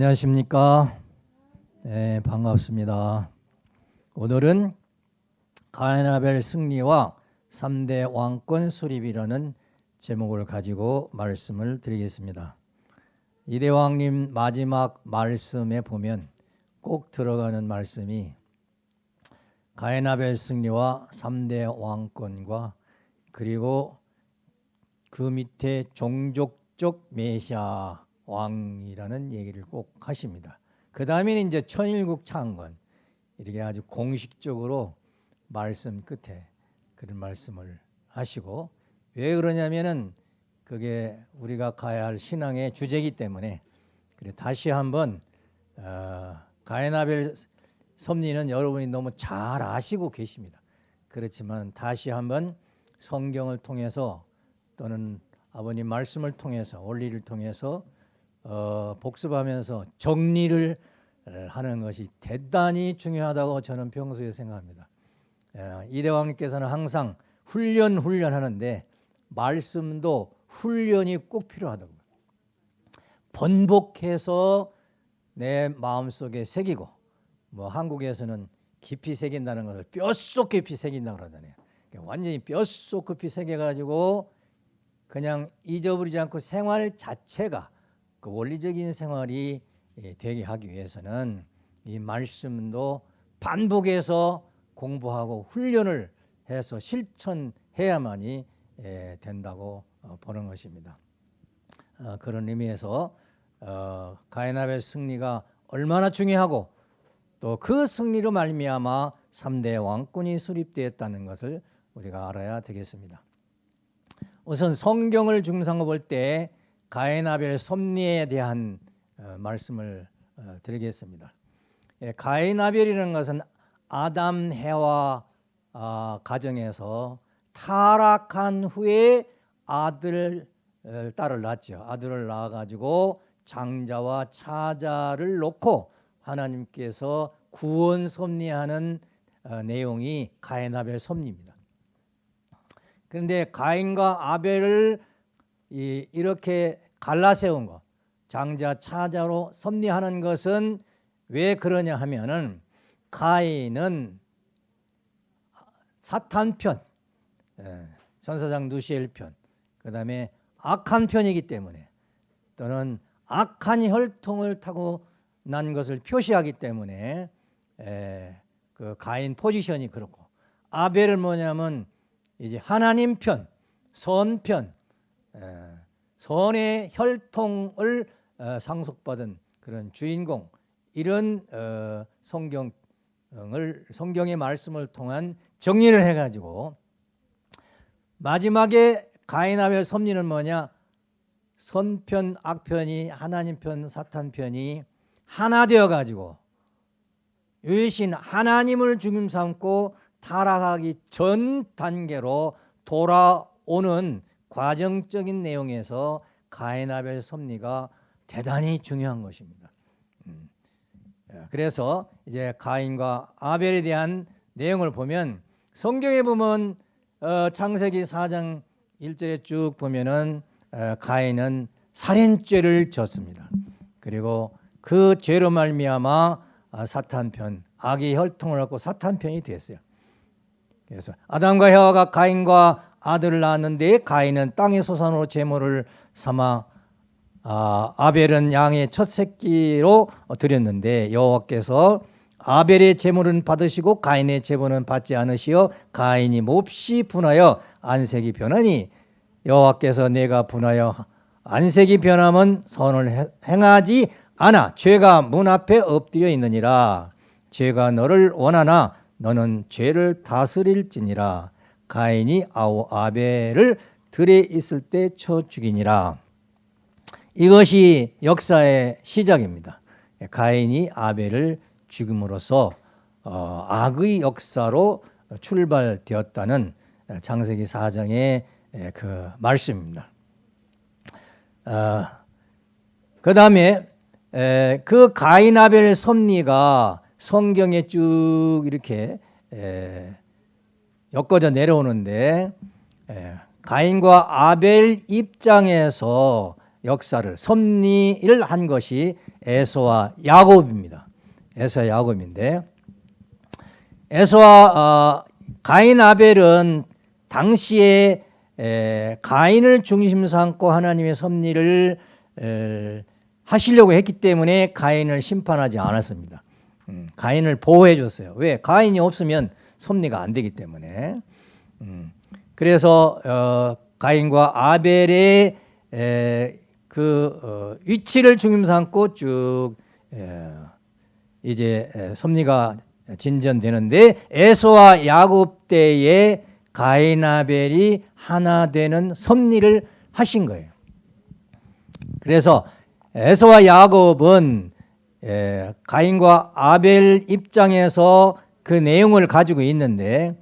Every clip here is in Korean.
안녕하십니까. 네, 반갑습니다. 오늘은 가야나벨 승리와 3대 왕권 수립이라는 제목을 가지고 말씀을 드리겠습니다. 이대왕님 마지막 말씀에 보면 꼭 들어가는 말씀이 가야나벨 승리와 3대 왕권과 그리고 그 밑에 종족적 메시아 왕이라는 얘기를 꼭 하십니다. 그 다음에는 이제 천일국 창건 이렇게 아주 공식적으로 말씀 끝에 그런 말씀을 하시고 왜 그러냐면은 그게 우리가 가야 할 신앙의 주제이기 때문에 그래 다시 한번 어, 가에나벨 섭리는 여러분이 너무 잘 아시고 계십니다. 그렇지만 다시 한번 성경을 통해서 또는 아버님 말씀을 통해서 원리를 통해서 어, 복습하면서 정리를 하는 것이 대단히 중요하다고 저는 평소에 생각합니다. 예, 이대왕님께서는 항상 훈련 훈련하는데 말씀도 훈련이 꼭 필요하다고 번복해서 내 마음속에 새기고 뭐 한국에서는 깊이 새긴다는 것을 뼛속 깊이 새긴다고 그러잖아요. 그러니까 완전히 뼛속 깊이 새겨가지고 그냥 잊어버리지 않고 생활 자체가 그 원리적인 생활이 예, 되게 하기 위해서는 이 말씀도 반복해서 공부하고 훈련을 해서 실천해야만이 예, 된다고 어, 보는 것입니다. 어, 그런 의미에서 어, 가이나벨 승리가 얼마나 중요하고 또 그 승리로 말미암아 3대 왕권이 수립되었다는 것을 우리가 알아야 되겠습니다. 우선 성경을 중상고 볼때 가인아벨 섭리에 대한 어, 말씀을 어, 드리겠습니다. 예, 가인아벨이라는 것은 아담 해와 아, 가정에서 타락한 후에 아들 어, 딸을 낳죠. 아들을 낳아 가지고 장자와 차자를 놓고 하나님께서 구원 섭리하는 내용이 가인아벨 섭리입니다. 그런데 가인과 아벨을 이, 이렇게 갈라세운 것, 장자 차자로 섭리하는 것은 왜 그러냐 하면은 가인은 사탄 편, 예, 전사장 누시엘 편, 그 다음에 악한 편이기 때문에 또는 악한 혈통을 타고 난 것을 표시하기 때문에 예, 그 가인 포지션이 그렇고 아벨은 뭐냐면 이제 하나님 편, 선 편, 선의 혈통을 어, 상속받은 그런 주인공 이런 어, 성경을 성경의 말씀을 통한 정리를 해가지고 마지막에 가인아벨 섭리는 뭐냐? 선편 악편이 하나님 편 사탄 편이 하나 되어 가지고 유신 하나님을 중심 삼고 타락하기 전 단계로 돌아오는 과정적인 내용에서 가인 아벨 섭리가 대단히 중요한 것입니다. 음. 예, 그래서 이제 가인과 아벨에 대한 내용을 보면 성경에 보면 어, 창세기 4장 1절에 쭉 보면은 어, 가인은 살인죄를 졌습니다. 그리고 그 죄로 말미암아 아, 사탄 편, 악의 혈통을 얻고 사탄 편이 됐어요. 그래서 아담과 혀가 가인과 아들을 낳았는데 가인은 땅의 소산으로 제물을 삼아 아, 아벨은 양의 첫 새끼로 드렸는데 여호와께서 아벨의 제물은 받으시고 가인의 제물은 받지 않으시어 가인이 몹시 분하여 안색이 변하니 여호와께서 내가 분하여 안색이 변함은 선을 행하지 않아 죄가 문 앞에 엎드려 있느니라. 죄가 너를 원하나 너는 죄를 다스릴지니라 가인이 아우 아벨을 들에 있을 때 쳐 죽이니라. 이것이 역사의 시작입니다. 가인이 아벨을 죽임으로써 어, 악의 역사로 출발되었다는 장세기 4장의 그 말씀입니다. 어, 그 다음에 그 가인 아벨 섭리가 성경에 쭉 이렇게 에, 엮어져 내려오는데 에, 가인과 아벨 입장에서 역사를 섭리를 한 것이 에서와 야곱입니다. 에서와 야곱인데 에서와 어, 가인 아벨은 당시에 에, 가인을 중심 삼고 하나님의 섭리를 에, 하시려고 했기 때문에 가인을 심판하지 않았습니다. 음, 가인을 보호해 줬어요. 왜? 가인이 없으면 섭리가 안 되기 때문에. 음, 그래서 어, 가인과 아벨의 에, 그 어, 위치를 중심 삼고 쭉 에, 이제 에, 섭리가 진전되는데 에서와 야곱 때에 가인 아벨이 하나 되는 섭리를 하신 거예요. 그래서 에서와 야곱은 에, 가인과 아벨 입장에서 그 내용을 가지고 있는데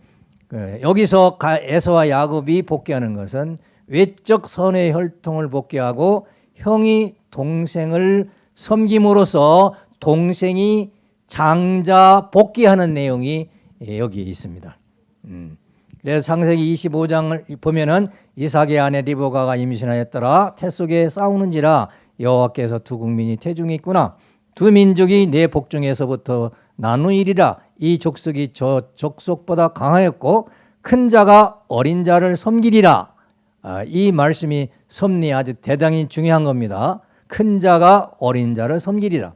그, 여기서 가, 에서와 야곱이 복귀하는 것은 외적 선의 혈통을 복귀하고 형이 동생을 섬김으로써 동생이 장자 복귀하는 내용이 여기에 있습니다. 음. 그래서 창세기 25장을 보면은 이삭의 아내 리보가가 임신하였더라 태 속에 싸우는지라 여호와께서 두 국민이 태중에 있구나 두 민족이 내 복중에서부터 나누이리라 이 족속이 저 족속보다 강하였고 큰 자가 어린 자를 섬기리라. 아, 이 말씀이 섭리 아주 대단히 중요한 겁니다. 큰 자가 어린 자를 섬기리라.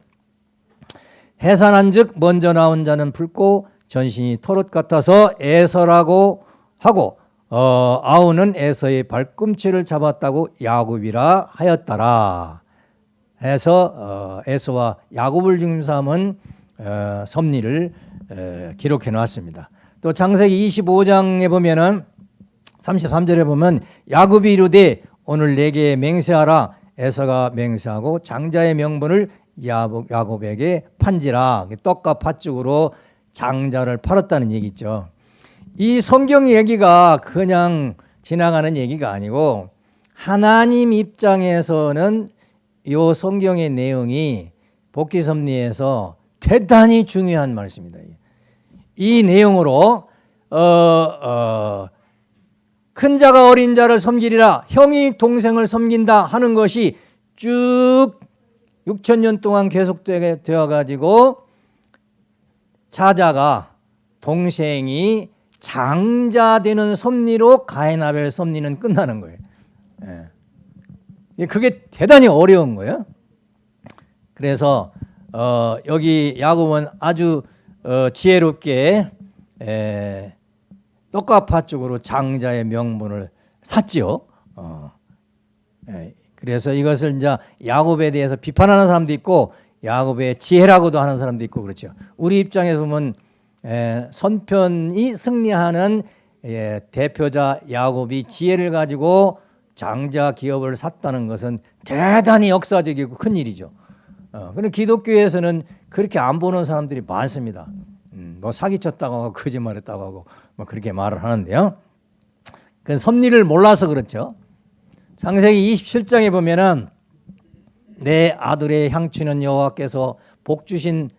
해산한 즉 먼저 나온 자는 붉고 전신이 털옷 같아서 에서라고 하고 어, 아우는 에서의 발꿈치를 잡았다고 야곱이라 하였더라. 해서 어, 에서와 야곱을 중심삼은 어, 섭리를 에, 기록해 놨습니다. 또 창세기 25장에 보면은 33절에 보면 야곱이 이르되 오늘 내게 맹세하라 에서가 맹세하고 장자의 명분을 야곱에게 판지라 떡과 팥죽으로 장자를 팔았다는 얘기죠. 이 성경 얘기가 그냥 지나가는 얘기가 아니고 하나님 입장에서는 이 성경의 내용이 복귀섭리에서 대단히 중요한 말씀입니다. 이 내용으로 어, 어, 큰 자가 어린 자를 섬기리라 형이 동생을 섬긴다 하는 것이 쭉 6천 년 동안 계속되어 가지고 자자가 동생이 장자되는 섭리로 가인아벨 섭리는 끝나는 거예요. 예. 그게 대단히 어려운 거예요. 그래서 어, 여기 야곱은 아주 어, 지혜롭게 에, 떡과 팥죽으로 장자의 명분을 샀지요. 어, 예. 그래서 이것을 이제 야곱에 대해서 비판하는 사람도 있고 야곱의 지혜라고도 하는 사람도 있고 그렇죠. 우리 입장에서 보면 에, 선편이 승리하는 예, 대표자 야곱이 지혜를 가지고 장자 기업을 샀다는 것은 대단히 역사적이고 큰 일이죠. 어, 근데 기독교에서는 그렇게 안 보는 사람들이 많습니다. 음, 뭐 사기쳤다고 하고 거짓말했다고 하고 뭐 그렇게 말을 하는데요. 그 섭리를 몰라서 그렇죠. 창세기 27장에 보면은 내 아들의 향취는 여호와께서 복 주신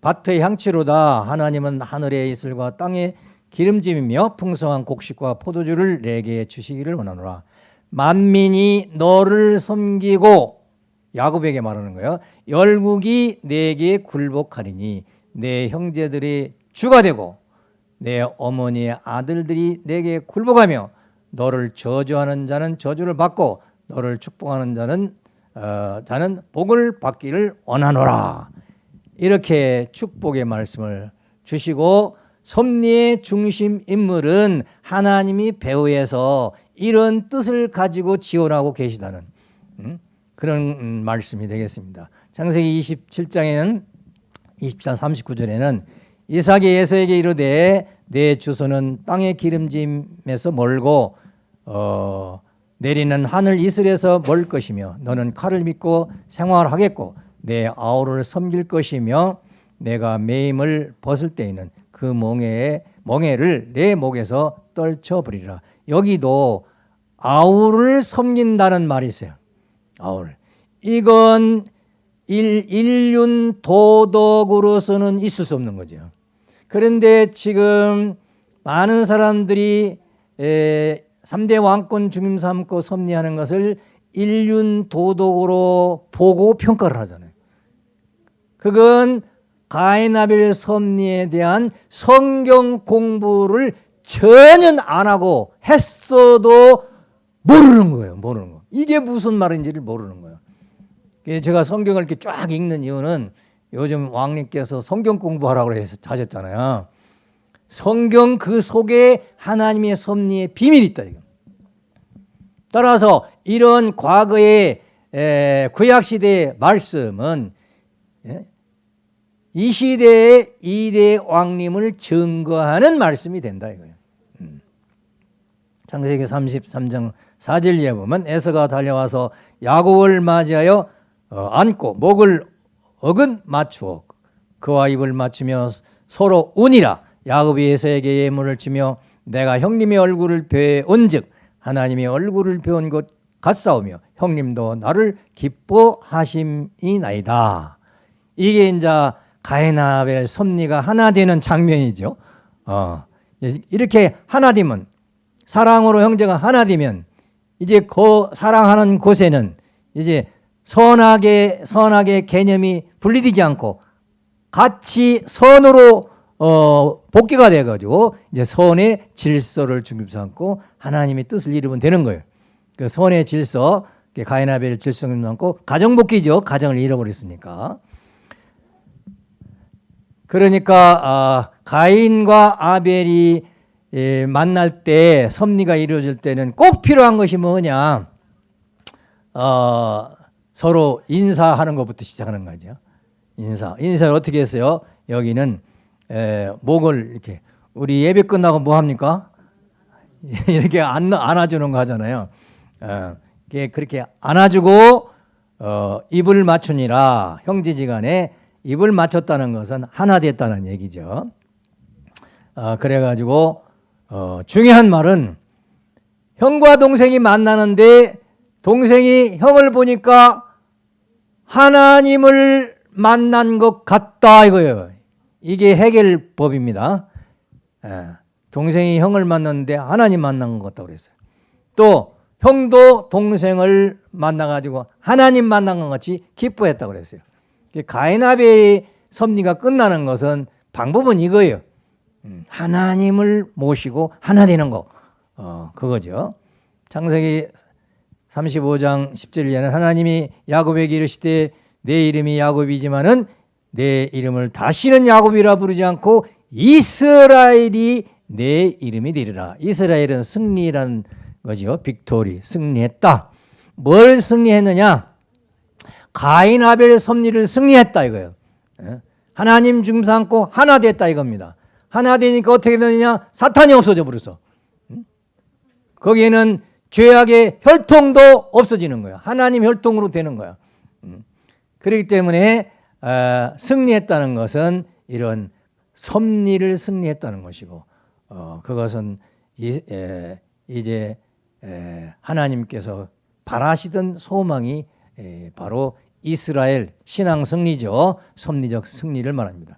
밭의 향취로다 하나님은 하늘의 이슬과 땅의 기름짐이며 풍성한 곡식과 포도주를 내게 주시기를 원하노라 만민이 너를 섬기고 야곱에게 말하는 거예요. 열국이 내게 굴복하리니 내 형제들이 주가 되고 내 어머니의 아들들이 내게 굴복하며 너를 저주하는 자는 저주를 받고 너를 축복하는 자는 어, 자는 복을 받기를 원하노라. 이렇게 축복의 말씀을 주시고 섭리의 중심 인물은 하나님이 배후에서 이런 뜻을 가지고 지원하고 계시다는 음, 그런 말씀이 되겠습니다. 창세기 27장에는 24, 39절에는 이삭이 예서에게 이르되 내 주소는 땅의 기름짐에서 멀고 어, 내리는 하늘 이슬에서 멀 것이며 너는 칼을 믿고 생활하겠고 내 아우를 섬길 것이며 내가 매임을 벗을 때에는 그 멍에의 멍에를 내 목에서 떨쳐버리라. 여기도 아우를 섬긴다는 말이 있어요. 아우를. 이건 일, 인륜 도덕으로서는 있을 수 없는 거죠. 그런데 지금 많은 사람들이 에, 3대 왕권 중임 삼고 섭리하는 것을 인륜 도덕으로 보고 평가를 하잖아요. 그건 가인아벨 섭리에 대한 성경 공부를 전혀 안 하고 했어도 모르는 거예요. 모르는 거. 이게 무슨 말인지를 모르는 거예요. 제가 성경을 이렇게 쫙 읽는 이유는 요즘 왕님께서 성경 공부하라고 해서 하셨잖아요. 성경 그 속에 하나님의 섭리의 비밀이 있다 이거. 따라서 이런 과거의 구약 시대의 말씀은 예? 이 시대의 이대 왕님을 증거하는 말씀이 된다 이거예요. 음. 창세기 33장 4절에 보면 에서가 달려와서 야곱을 맞이하여 어, 안고 목을 어근 맞추어 그와 입을 맞추며 서로 운이라 야곱이 에서에게 예물을 주며 내가 형님의 얼굴을 배온즉 하나님의 얼굴을 배운 것 같사오며 형님도 나를 기뻐하심이나이다. 이게 이제 가인아 벨 섭리가 하나 되는 장면이죠. 어, 이렇게 하나 되면 사랑으로 형제가 하나 되면 이제 그 사랑하는 곳에는 이제 선악의 선악의 개념이 분리되지 않고 같이 선으로 어, 복귀가 돼 가지고 이제 선의 질서를 중심 삼고 하나님의 뜻을 이루면 되는 거예요. 그 선의 질서, 가인아벨 질서를 삼고 가정 복귀죠. 가정을 잃어버렸으니까. 그러니까 아, 가인과 아벨이 예, 만날 때 섭리가 이루어질 때는 꼭 필요한 것이 뭐냐? 어, 서로 인사하는 것부터 시작하는 거죠. 인사. 인사를 어떻게 했어요? 여기는 에, 목을 이렇게 우리 예배 끝나고 뭐 합니까? 이렇게 안, 안아주는 거 하잖아요. 어, 그렇게 안아주고 어, 입을 맞추니라 형제지간에 입을 맞췄다는 것은 하나 됐다는 얘기죠. 어, 그래가지고 어, 중요한 말은 형과 동생이 만나는데 동생이 형을 보니까 하나님을 만난 것 같다 이거예요. 이게 해결법입니다. 예, 동생이 형을 만났는데 하나님 만난 것 같다고 그랬어요. 또 형도 동생을 만나가지고 하나님 만난 것 같이 기뻐했다고 그랬어요. 가인아베의 섭리가 끝나는 것은 방법은 이거예요. 음, 하나님을 모시고 하나 되는 거. 어, 그거죠. 창세기 35장 10절에는 하나님이 야곱에게 이르시되 내 이름이 야곱이지만은 내 이름을 다시는 야곱이라 부르지 않고 이스라엘이 내 이름이 되리라. 이스라엘은 승리라는 거죠. victory 승리했다. 뭘 승리했느냐? 가인 아벨 섭리를 승리했다 이거예요. 예? 하나님 중심하고 하나 됐다 이겁니다. 하나 되니까 어떻게 되느냐? 사탄이 없어져 버렸어. 거기에는 죄악의 혈통도 없어지는 거야. 하나님 혈통으로 되는 거야. 그렇기 때문에 어, 승리했다는 것은 이런 섭리를 승리했다는 것이고 어, 그것은 이제 에, 하나님께서 바라시던 소망이 에, 바로 이스라엘 신앙 승리죠. 섭리적 승리를 말합니다.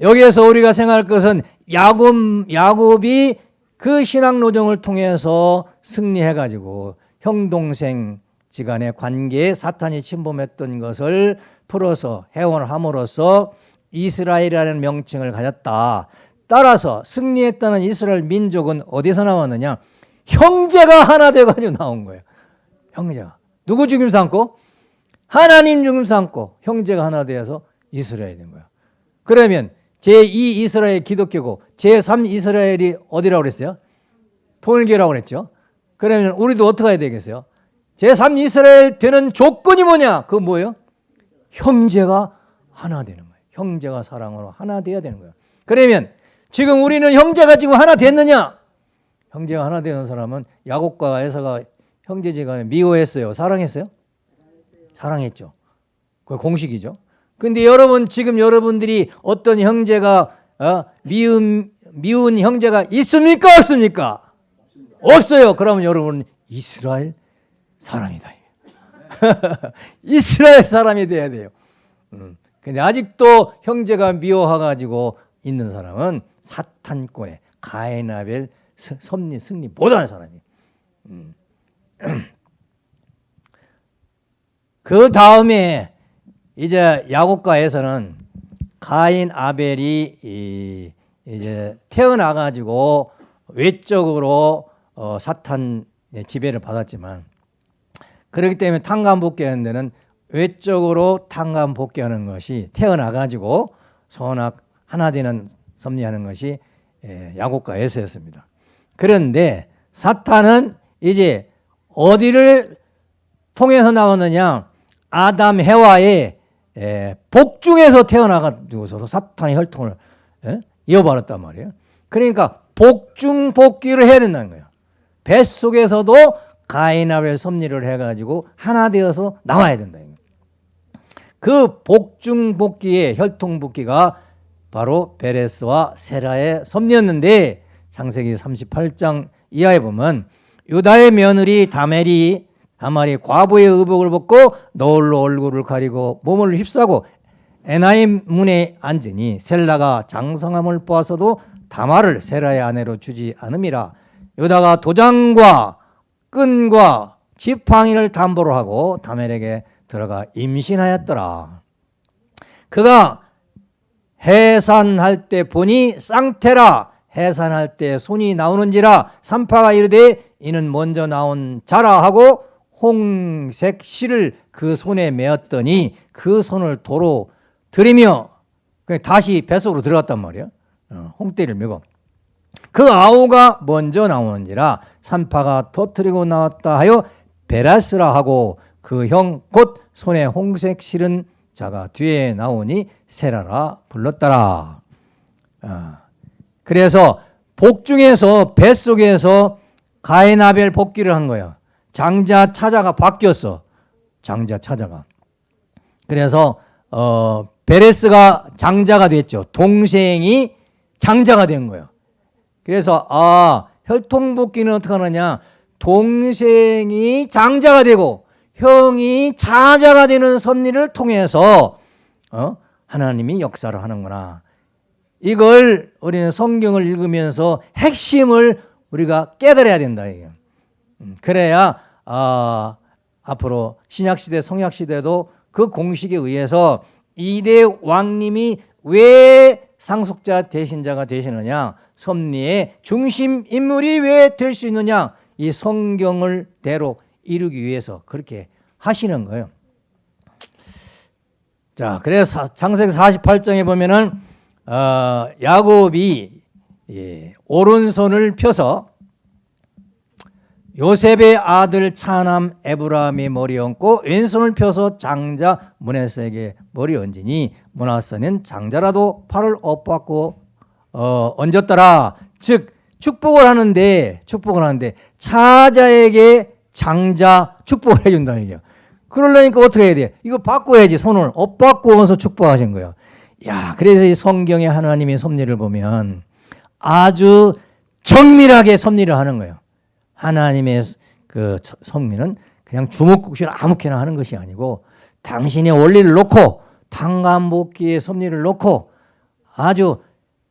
여기에서 우리가 생각할 것은 야곱, 야곱이 그 신앙 노정을 통해서 승리해 가지고 형 동생 지간의 관계에 사탄이 침범했던 것을 풀어서 해원을 함으로써 이스라엘이라는 명칭을 가졌다. 따라서 승리했다는 이스라엘 민족은 어디서 나왔느냐? 형제가 하나 돼가지고 나온 거예요. 형제가. 누구 죽임 삼고? 하나님 죽임 삼고 형제가 하나 되어서 이스라엘이 된 거야. 그러면 제2 이스라엘 기독교고 제3 이스라엘이 어디라고 그랬어요? 통일교라고 그랬죠. 그러면 우리도 어떻게 해야 되겠어요? 제3 이스라엘 되는 조건이 뭐냐? 그 뭐예요? 형제가 하나 되는 거예요. 형제가 사랑으로 하나 돼야 되는 거예요. 그러면 지금 우리는 형제가 지금 하나 됐느냐? 형제가 하나 되는 사람은 야곱과 에서가 형제지간에 미워했어요. 사랑했어요? 사랑했죠. 그 공식이죠. 근데 여러분 지금 여러분들이 어떤 형제가 어, 미운 미운 형제가 있습니까 없습니까? 없어요. 그러면 여러분 이스라엘 사람이다. 이스라엘 사람이 돼야 돼요. 음. 근데 아직도 형제가 미워해가지고 있는 사람은 사탄권의 가인아벨 섭리 승리 못하는 사람이. 음. 그 다음에 이제 야곱가에서는 가인 아벨이 이, 이제 태어나 가지고 외적으로 어, 사탄 지배를 받았지만 그렇기 때문에 탕감복귀하는 데는 외적으로 탕감복귀하는 것이 태어나 가지고 선악 하나 되는 섭리하는 것이 예, 야곱과 에서였습니다. 그런데 사탄은 이제 어디를 통해서 나오느냐 아담 해와의 예, 복중에서 태어나가지고서 사탄의 혈통을 예? 이어버렸단 말이에요. 그러니까 복중 복귀를 해야 된다는 거예요. 뱃속에서도 가인아벨 섭리를 해가지고 하나 되어서 나와야 된다. 그 복중 복귀의 혈통 복귀가 바로 베레스와 세라의 섭리였는데 창세기 38장 이하에 보면 유다의 며느리 다멜이 다말이 과부의 의복을 벗고 너울로 얼굴을 가리고 몸을 휩싸고 에나임 문에 앉으니 셀라가 장성함을 보아서도 다말을 세라의 아내로 주지 않음이라. 유다가 도장과 끈과 지팡이를 담보로 하고 다멜에게 들어가 임신하였더라. 그가 해산할 때 보니 쌍태라. 해산할 때 손이 나오는지라 산파가 이르되 이는 먼저 나온 자라 하고 홍색 실을 그 손에 메었더니 그 손을 도로 들이며 다시 뱃속으로 들어갔단 말이에요 어, 홍대를 메고 그 아우가 먼저 나오는지라 산파가 터뜨리고 나왔다 하여 베라스라 하고 그 형 곧 손에 홍색 실은 자가 뒤에 나오니 세라라 불렀더라. 어. 그래서 복중에서 뱃속에서 가인아벨 복귀를 한 거야. 장자 차자가 바뀌었어. 장자 차자가. 그래서 어, 베레스가 장자가 됐죠. 동생이 장자가 된 거예요. 그래서 아 혈통복귀는 어떻게 하느냐 동생이 장자가 되고 형이 자자가 되는 섭리를 통해서 어? 하나님이 역사를 하는구나. 이걸 우리는 성경을 읽으면서 핵심을 우리가 깨달아야 된다. 이게. 음, 그래야 아, 앞으로 신약시대 성약시대도 그 공식에 의해서 이대 왕님이 왜 상속자 대신자가 되시느냐 섭리의 중심 인물이 왜 될 수 있느냐 이 성경을 대로 이루기 위해서 그렇게 하시는 거예요. 자, 그래서 창세기 48장에 보면은 어, 야곱이 예, 오른손을 펴서 요셉의 아들 차남 에브라함이 머리 얹고 왼손을 펴서 장자 문하세에게 머리 얹으니 문하세는 장자라도 팔을 엇받고 어, 얹었더라. 즉 축복을 하는데 축복을 하는데 차자에게 장자 축복을 해준다 이게요. 그러려니까 어떻게 해야 돼? 이거 바꿔야지 손을 엇바꾸어서 축복하신 거예요. 야, 그래서 이 성경의 하나님의 섭리를 보면 아주 정밀하게 섭리를 하는 거예요. 하나님의 그 섭리는 그냥 주먹국시를 아무렇게나 하는 것이 아니고 당신의 원리를 놓고 당감복기의 섭리를 놓고 아주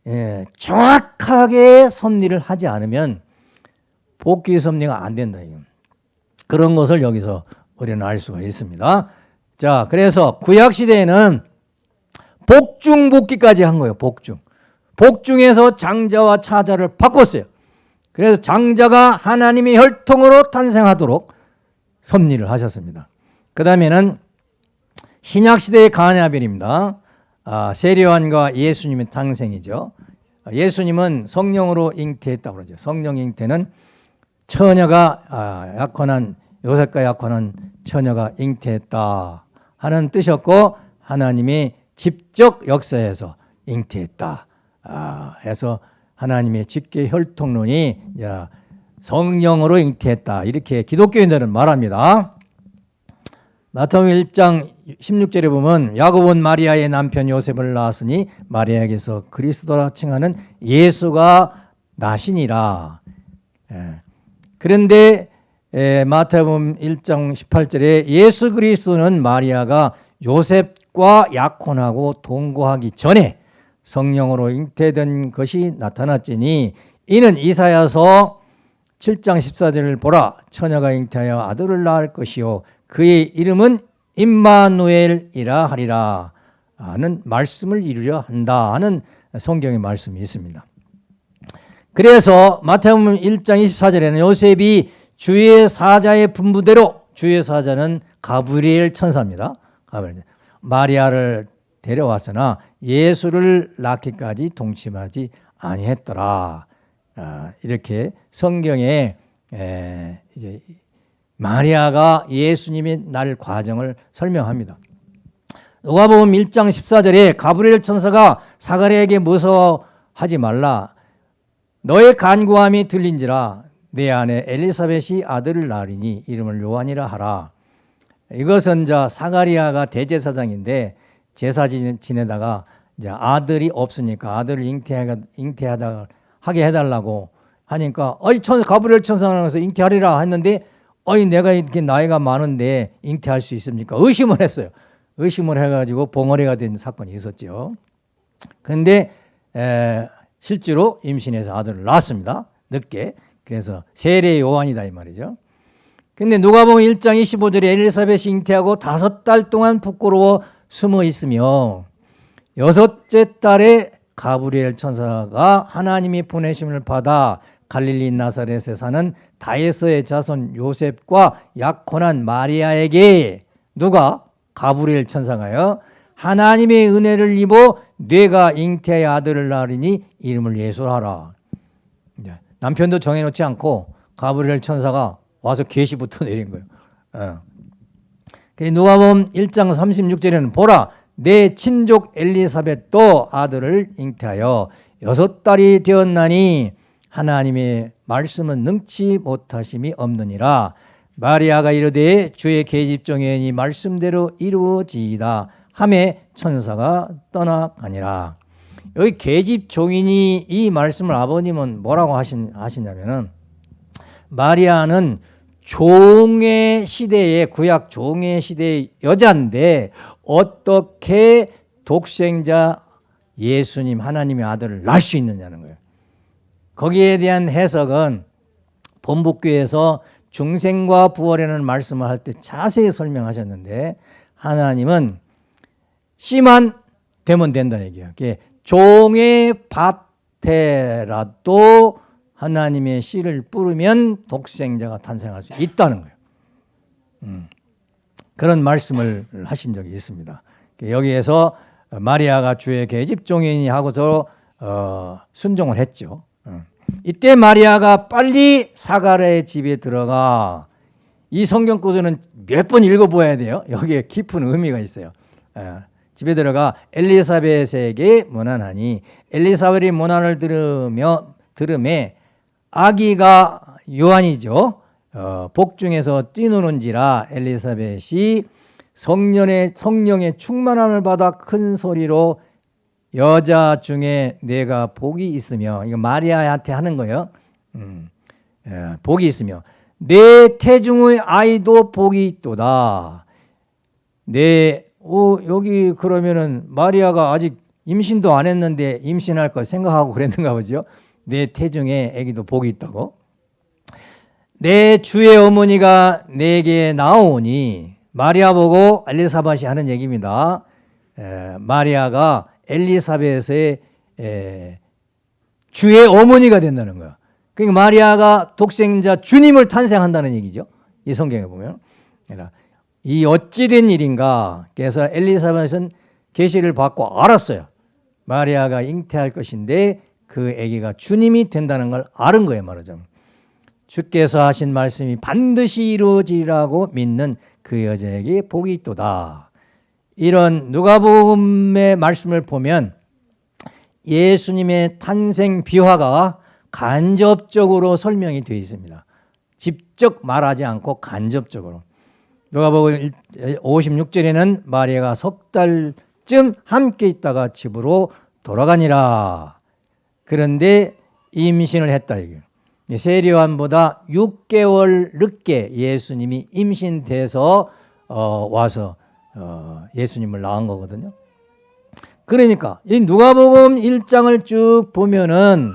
예, 정확하게 섭리를 하지 않으면 복귀 섭리가 안 된다. 그런 것을 여기서 우리는 알 수가 있습니다. 자, 그래서 구약 시대에는 복중 복귀까지 한 거예요. 복중. 복중에서 장자와 차자를 바꿨어요. 그래서 장자가 하나님의 혈통으로 탄생하도록 섭리를 하셨습니다. 그 다음에는 신약시대의 가냐벨입니다. 아, 세례요한과 예수님의 탄생이죠. 예수님은 성령으로 잉태했다고 그러죠. 성령 잉태는 처녀가 아, 약혼한 요셉과 약혼한 처녀가 잉태했다 하는 뜻이었고 하나님이 직접 역사에서 잉태했다 아, 해서 하나님의 직계 혈통론이 성령으로 잉태했다 이렇게 기독교인들은 말합니다. 마태복음 1장 16절에 보면 야곱은 마리아의 남편 요셉을 낳았으니 마리아에게서 그리스도라 칭하는 예수가 나시니라. 예. 그런데 마태복음 1장 18절에 예수 그리스도는 마리아가 요셉과 약혼하고 동거하기 전에 성령으로 잉태된 것이 나타났지니 이는 이사야서 7장 14절을 보라 처녀가 잉태하여 아들을 낳을 것이요 그의 이름은 임마누엘이라 하리라 하는 말씀을 이루려 한다 하는 성경의 말씀이 있습니다. 그래서 마태복음 1장 24절에는 요셉이 주의 사자의 분부대로 주의 사자는 가브리엘 천사입니다. 가브리엘. 마리아를 데려왔으나 예수를 낳기까지 동침하지 아니했더라. 아, 이렇게 성경에 에, 이제 마리아가 예수님이 날 과정을 설명합니다. 누가복음 1장 14절에 가브리엘 천사가 사가랴에게 무서워하지 말라. 너의 간구함이 들린지라 내 안에 엘리사벳이 아들을 낳으리니 이름을 요한이라 하라. 이것은 자 사가리아가 대제사장인데 제사 지내다가 이제 아들이 없으니까 아들을 잉태하가 잉태하다 하게 해달라고 하니까 어이 천 가브리엘 천사가 서 잉태하리라 했는데 어이 내가 이렇게 나이가 많은데 잉태할 수 있습니까? 의심을 했어요. 의심을 해가지고 봉어리가 된 사건이 있었죠. 근데 에, 실제로 임신해서 아들을 낳았습니다. 늦게. 그래서 세례 요한이다 이 말이죠. 근데 누가복음 1장 25절에 엘리사벳이 잉태하고 다섯 달 동안 부끄러워 숨어 있으며 여섯째 달에 가브리엘 천사가 하나님이 보내심을 받아 갈릴리 나사렛에 사는 다이소의 자손 요셉과 약혼한 마리아에게 누가? 가브리엘 천사가요 하나님의 은혜를 입어 뇌가 잉태의 아들을 낳으니 이름을 예수하라. 남편도 정해놓지 않고 가브리엘 천사가 와서 계시부터 내린 거예요. 어. 누가복음 1장 36절에는 보라 내 친족 엘리사벳도 아들을 잉태하여 여섯 달이 되었나니 하나님의 말씀은 능치 못하심이 없느니라. 마리아가 이르되 주의 계집종의 말씀대로 이루어지이다 함에 천사가 떠나가니라. 여기 계집종인이 이 말씀을 아버님은 뭐라고 하신, 하시냐면은 마리아는 종의 시대에 구약 종의 시대의 여자인데 어떻게 독생자 예수님 하나님의 아들을 낳을 수 있느냐는 거예요. 거기에 대한 해석은 본북교에서 중생과 부활이라는 말씀을 할 때 자세히 설명하셨는데 하나님은 씨만 되면 된다는 얘기예요. 종의 밭에라도 하나님의 씨를 뿌리면 독생자가 탄생할 수 있다는 거예요. 음. 그런 말씀을 하신 적이 있습니다. 여기에서 마리아가 주의 계집종이니 하고서 어, 순종을 했죠. 어. 이때 마리아가 빨리 사가랴의 집에 들어가 이 성경 구조는 몇번 읽어보아야 돼요. 여기에 깊은 의미가 있어요. 어, 집에 들어가 엘리사벳에게 문안하니 엘리사벳이 문안을 들으며 들음에 아기가 요한이죠. 어, 복중에서 뛰노는지라 엘리사벳이 성령의 성령의 충만함을 받아 큰 소리로 여자 중에 내가 복이 있으며 이거 마리아한테 하는 거예요. 음, 예, 복이 있으며 내 태중의 아이도 복이 있도다. 내 어, 여기 그러면은 마리아가 아직 임신도 안 했는데 임신할 걸 생각하고 그랬는가 보죠. 내 태중에 아기도 복이 있다고. 내 주의 어머니가 내게 나오니 마리아 보고 엘리사벳이 하는 얘기입니다. 에, 마리아가 엘리사벳의 에, 주의 어머니가 된다는 거야. 그러니까 마리아가 독생자 주님을 탄생한다는 얘기죠. 이 성경에 보면. 이 어찌된 일인가? 그래서 엘리사벳은 계시를 받고 알았어요. 마리아가 잉태할 것인데 그 아기가 주님이 된다는 걸 아는 거예요, 말하자면. 주께서 하신 말씀이 반드시 이루어지라고 믿는 그 여자에게 복이 있도다. 이런 누가복음의 말씀을 보면 예수님의 탄생 비화가 간접적으로 설명이 되어 있습니다. 직접 말하지 않고 간접적으로. 누가복음 56절에는 마리아가 석 달쯤 함께 있다가 집으로 돌아가니라. 그런데 임신을 했다 이게. 세리요한보다 6개월 늦게 예수님이 임신돼서 어, 와서 어, 예수님을 낳은 거거든요. 그러니까 이 누가복음 1장을 쭉 보면은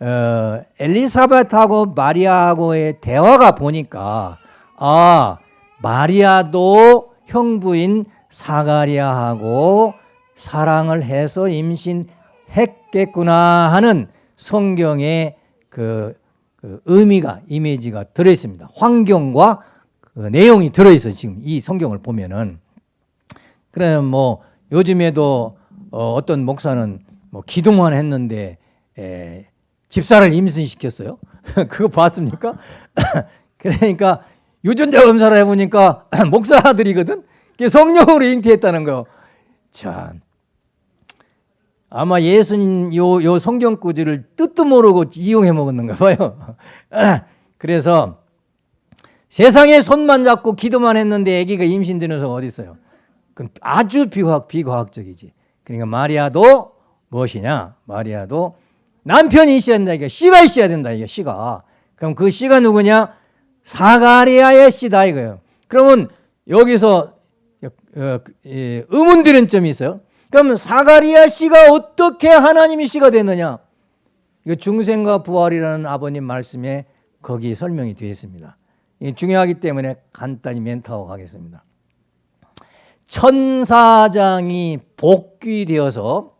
어, 엘리사벳하고 마리아하고의 대화가 보니까 아 마리아도 형부인 사가리아하고 사랑을 해서 임신 했겠구나 하는 성경의 그, 그 의미가 이미지가 들어 있습니다. 환경과 그 내용이 들어 있어요. 지금 이 성경을 보면은 그래 뭐 요즘에도 어, 어떤 목사는 뭐 기도만 했는데 에, 집사를 임신시켰어요. 그거 봤습니까? 그러니까 유전자 검사를 해보니까 목사들이거든. 성령으로 잉태했다는 거. 참. 아마 예수님 요, 요 성경 구절을 뜻도 모르고 이용해 먹었는가 봐요. 그래서 세상에 손만 잡고 기도만 했는데 아기가 임신되는 수가 어디 있어요? 그건 아주 비과학, 비과학적이지. 그러니까 마리아도 무엇이냐? 마리아도 남편이 있어야 된다. 이게 씨가 있어야 된다. 이게 씨가. 그럼 그 씨가 누구냐? 사가리아의 씨다 이거예요. 그러면 여기서 어, 의문 드는 점이 있어요. 그럼 사가리아 씨가 어떻게 하나님의 씨가 됐느냐? 이거 중생과 부활이라는 아버님 말씀에 거기 설명이 되어 있습니다. 중요하기 때문에 간단히 멘트하고 가겠습니다. 천사장이 복귀되어서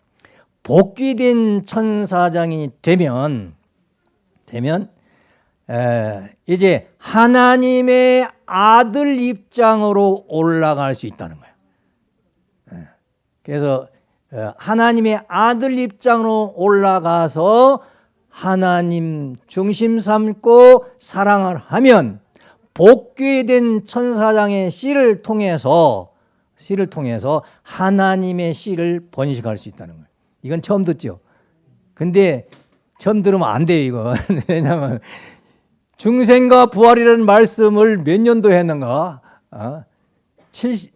복귀된 천사장이 되면 되면 에, 이제 하나님의 아들 입장으로 올라갈 수 있다는 거예요. 에, 그래서 에, 하나님의 아들 입장으로 올라가서 하나님 중심 삼고 사랑을 하면 복귀된 천사장의 씨를 통해서 씨를 통해서 하나님의 씨를 번식할 수 있다는 거예요. 이건 처음 듣죠. 근데 처음 들으면 안 돼요, 이거. 왜냐하면 중생과 부활이라는 말씀을 몇 년도에 했는가? 어? 70,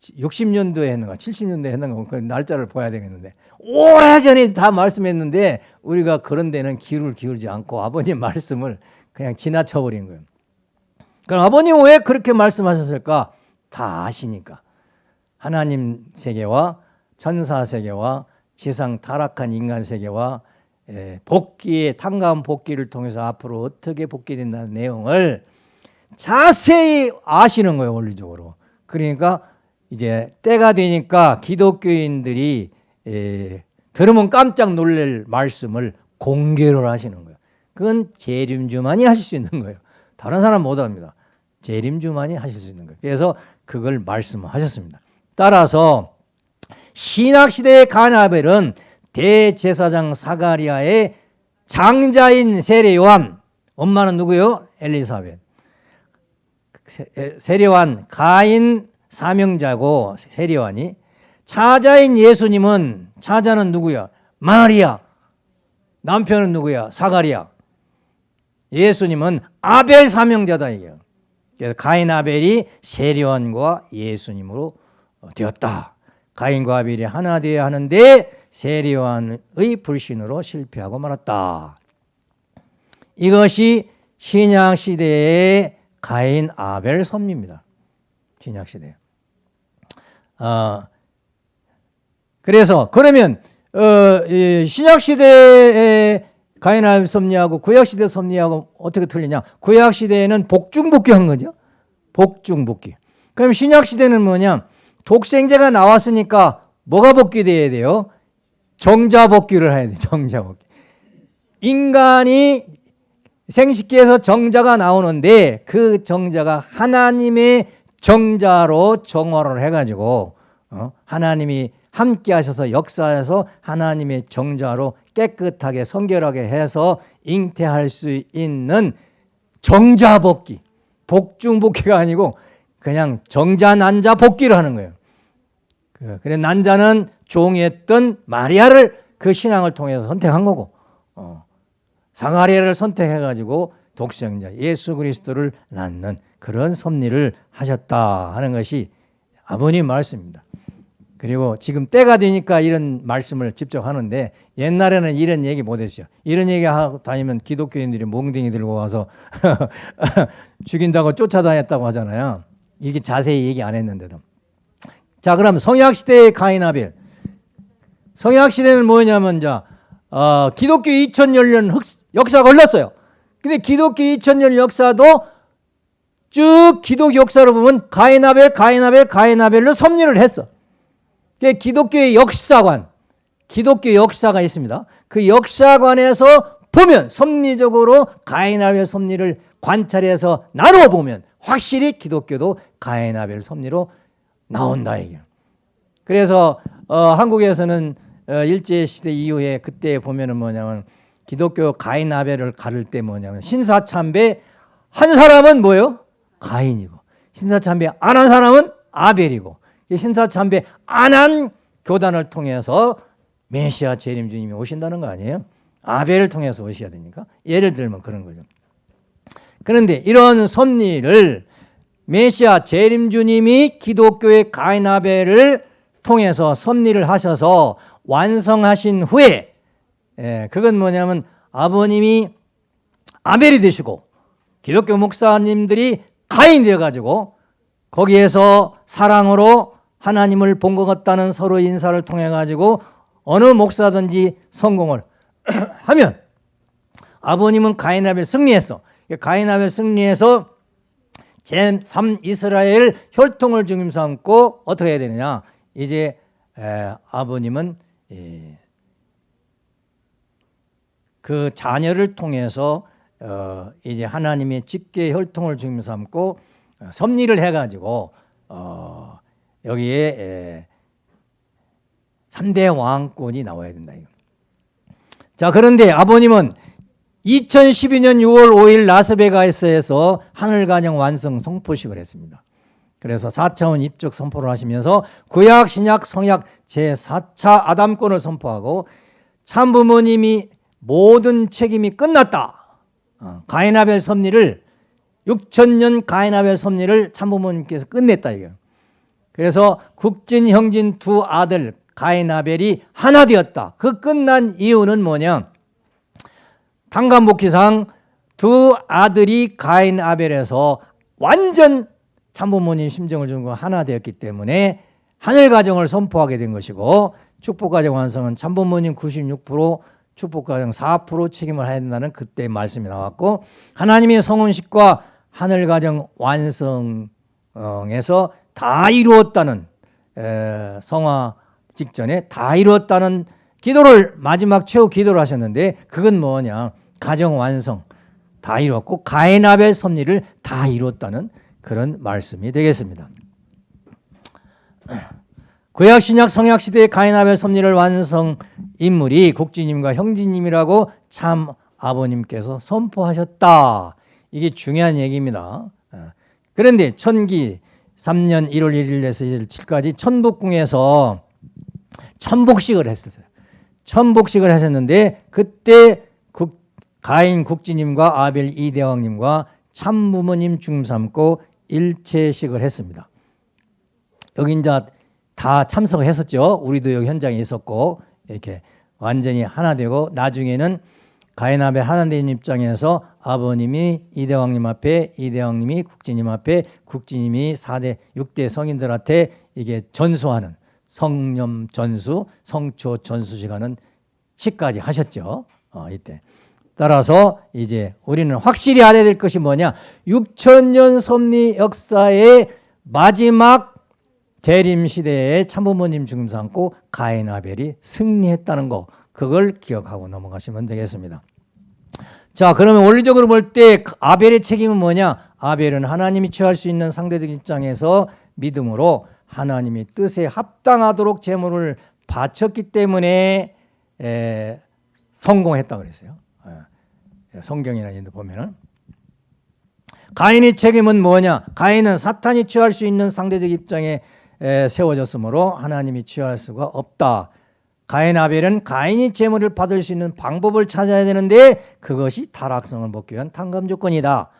60년도에 했는가? 70년도에 했는가? 그 날짜를 봐야 되겠는데 오래전에 다 말씀했는데 우리가 그런 데는 귀를 기울이지 않고 아버님 말씀을 그냥 지나쳐 버린 거예요. 그럼 아버님 왜 그렇게 말씀하셨을까? 다 아시니까. 하나님 세계와 천사 세계와 지상 타락한 인간 세계와 예, 복귀의 탕감 복귀를 통해서 앞으로 어떻게 복귀된다는 내용을 자세히 아시는 거예요 원리적으로. 그러니까 이제 때가 되니까 기독교인들이 예, 들으면 깜짝 놀랄 말씀을 공개를 하시는 거예요. 그건 재림주만이 하실 수 있는 거예요. 다른 사람 못합니다. 재림주만이 하실 수 있는 거예요. 그래서 그걸 말씀하셨습니다. 따라서 신학시대의 가나벨은 대제사장 사가리아의 장자인 세례요한 엄마는 누구요? 엘리사벳 세례요한 가인 사명자고 세례요한이 차자인 예수님은 차자는 누구야? 마리아 남편은 누구야? 사가리아 예수님은 아벨 사명자다 이게 그래서 가인 아벨이 세례요한과 예수님으로 되었다 가인과 아벨이 하나 되어야 하는데 세리완의 불신으로 실패하고 말았다. 이것이 신약 시대의 가인 아벨 섭리입니다. 신약 시대. 어, 그래서 그러면 어, 신약 시대의 가인 아벨 섭리하고 구약 시대 섭리하고 어떻게 틀리냐? 구약 시대에는 복중복귀한 거죠. 복중복귀. 그럼 신약 시대는 뭐냐? 독생자가 나왔으니까 뭐가 복귀돼야 돼요? 정자복귀를 해야 돼. 정자복귀. 인간이 생식기에서 정자가 나오는데 그 정자가 하나님의 정자로 정화를 해가지고 어? 하나님이 함께 하셔서 역사에서 하나님의 정자로 깨끗하게 성결하게 해서 잉태할 수 있는 정자복귀 복중복귀가 아니고 그냥 정자 난자 복귀를 하는 거예요 그, 그래 난자는 종이었던 마리아를 그 신앙을 통해서 선택한 거고 어, 상하리아를 선택해가지고 독생자 예수 그리스도를 낳는 그런 섭리를 하셨다 하는 것이 아버님 말씀입니다. 그리고 지금 때가 되니까 이런 말씀을 직접 하는데 옛날에는 이런 얘기 못했어요. 이런 얘기 하고 다니면 기독교인들이 몽둥이 들고 와서 죽인다고 쫓아다녔다고 하잖아요. 이게 자세히 얘기 안 했는데도. 자 그럼 성약시대의 가인아벨 성약시대는 뭐냐면 자 어, 기독교 2000년 역사가 흘렀어요. 근데 기독교 2000년 역사도 쭉 기독 역사로 보면 가인아벨, 가인아벨, 가인아벨로 섭리를 했어. 그게 기독교의 역사관, 기독교 역사가 있습니다. 그 역사관에서 보면 섭리적으로 가인아벨 섭리를 관찰해서 나누어 보면 확실히 기독교도 가인아벨 섭리로 나온다 이게. 그래서 어, 한국에서는 어, 일제 시대 이후에 그때 보면은 뭐냐면 기독교 가인아벨을 가를 때 뭐냐면 신사참배 한 사람은 뭐예요? 가인이고 신사참배 안 한 사람은 아벨이고 신사참배 안 한 교단을 통해서 메시아 재림 주님이 오신다는 거 아니에요? 아벨을 통해서 오셔야 되니까 예를 들면 그런 거죠. 그런데 이런 섭리를 메시아 재림 주님이 기독교의 가인 아벨을 통해서 섭리를 하셔서 완성하신 후에 예, 그건 뭐냐면 아버님이 아벨이 되시고 기독교 목사님들이 가인 되어 가지고 거기에서 사랑으로 하나님을 본 것 같다는 서로 인사를 통해 가지고 어느 목사든지 성공을 하면 아버님은 가인아벨 승리했어. 가인아벨 승리해서 제3 이스라엘 혈통을 중심 삼고 어떻게 해야 되느냐? 이제 에, 아버님은 에, 그 자녀를 통해서 어, 이제 하나님의 직계 혈통을 중심 삼고 어, 섭리를 해가지고 어, 여기에 에, 3대 왕권이 나와야 된다. 이거. 자 그런데 아버님은 2012년 6월 5일 라스베가스에서 하늘간영 완성 성포식을 했습니다. 그래서 4차원 입적 선포를 하시면서 구약, 신약, 성약 제4차 아담권을 선포하고 참부모님이 모든 책임이 끝났다. 어, 가인아벨 섭리를 6천년 가인아벨 섭리를 참부모님께서 끝냈다 이거. 그래서 국진 형진 두 아들 가인아벨이 하나 되었다. 그 끝난 이유는 뭐냐? 당간복기상 두 아들이 가인아벨에서 완전 참부모님 심정을 주고 하나 되었기 때문에 하늘 가정을 선포하게 된 것이고 축복 가정 완성은 참부모님 96% 축복 가정 4% 책임을 해야 된다는 그때 말씀이 나왔고 하나님의 성혼식과 하늘 가정 완성에서 다 이루었다는 성화 직전에 다 이루었다는 기도를 마지막 최후 기도를 하셨는데 그건 뭐냐 가정 완성 다 이루었고 가인아벨 섭리를 다 이루었다는 그런 말씀이 되겠습니다. 구약 신약 성약 시대의 가인 아벨 섭리를 완성 인물이 국지님과 형제님이라고 참 아버님께서 선포하셨다. 이게 중요한 얘기입니다. 그런데 천기 3년 1월 1일에서 1일까지 천복궁에서 천복식을 했었어요. 천복식을 하셨는데 그때 국, 가인 국지님과 아벨 이대왕님과 참부모님 중삼고 일체식을 했습니다. 여기 이제 다 참석을 했었죠. 우리도 여기 현장에 있었고 이렇게 완전히 하나 되고 나중에는 가인아벨 하나님 입장에서 아버님이 이대왕님 앞에 이대왕님이 국지님 앞에 국지님이 4대 6대 성인들한테 이게 전수하는 성념 전수, 성초 전수 시간은 시까지 하셨죠. 어, 이때. 따라서 이제 우리는 확실히 알아야 될 것이 뭐냐? 6천년 섭리 역사의 마지막 대림 시대에 참부모님 죽음 삼고 가인 아벨이 승리했다는 거 그걸 기억하고 넘어가시면 되겠습니다. 자 그러면 원리적으로 볼 때 아벨의 책임은 뭐냐? 아벨은 하나님이 취할 수 있는 상대적 입장에서 믿음으로 하나님이 뜻에 합당하도록 제물을 바쳤기 때문에 에, 성공했다 그랬어요. 예, 성경이나 이런 데 보면은 가인의 책임은 뭐냐? 가인은 사탄이 취할 수 있는 상대적 입장에 에, 세워졌으므로 하나님이 취할 수가 없다. 가인 아벨은 가인이 제물을 받을 수 있는 방법을 찾아야 되는데 그것이 타락성을 먹기 위한 탕감 조건이다.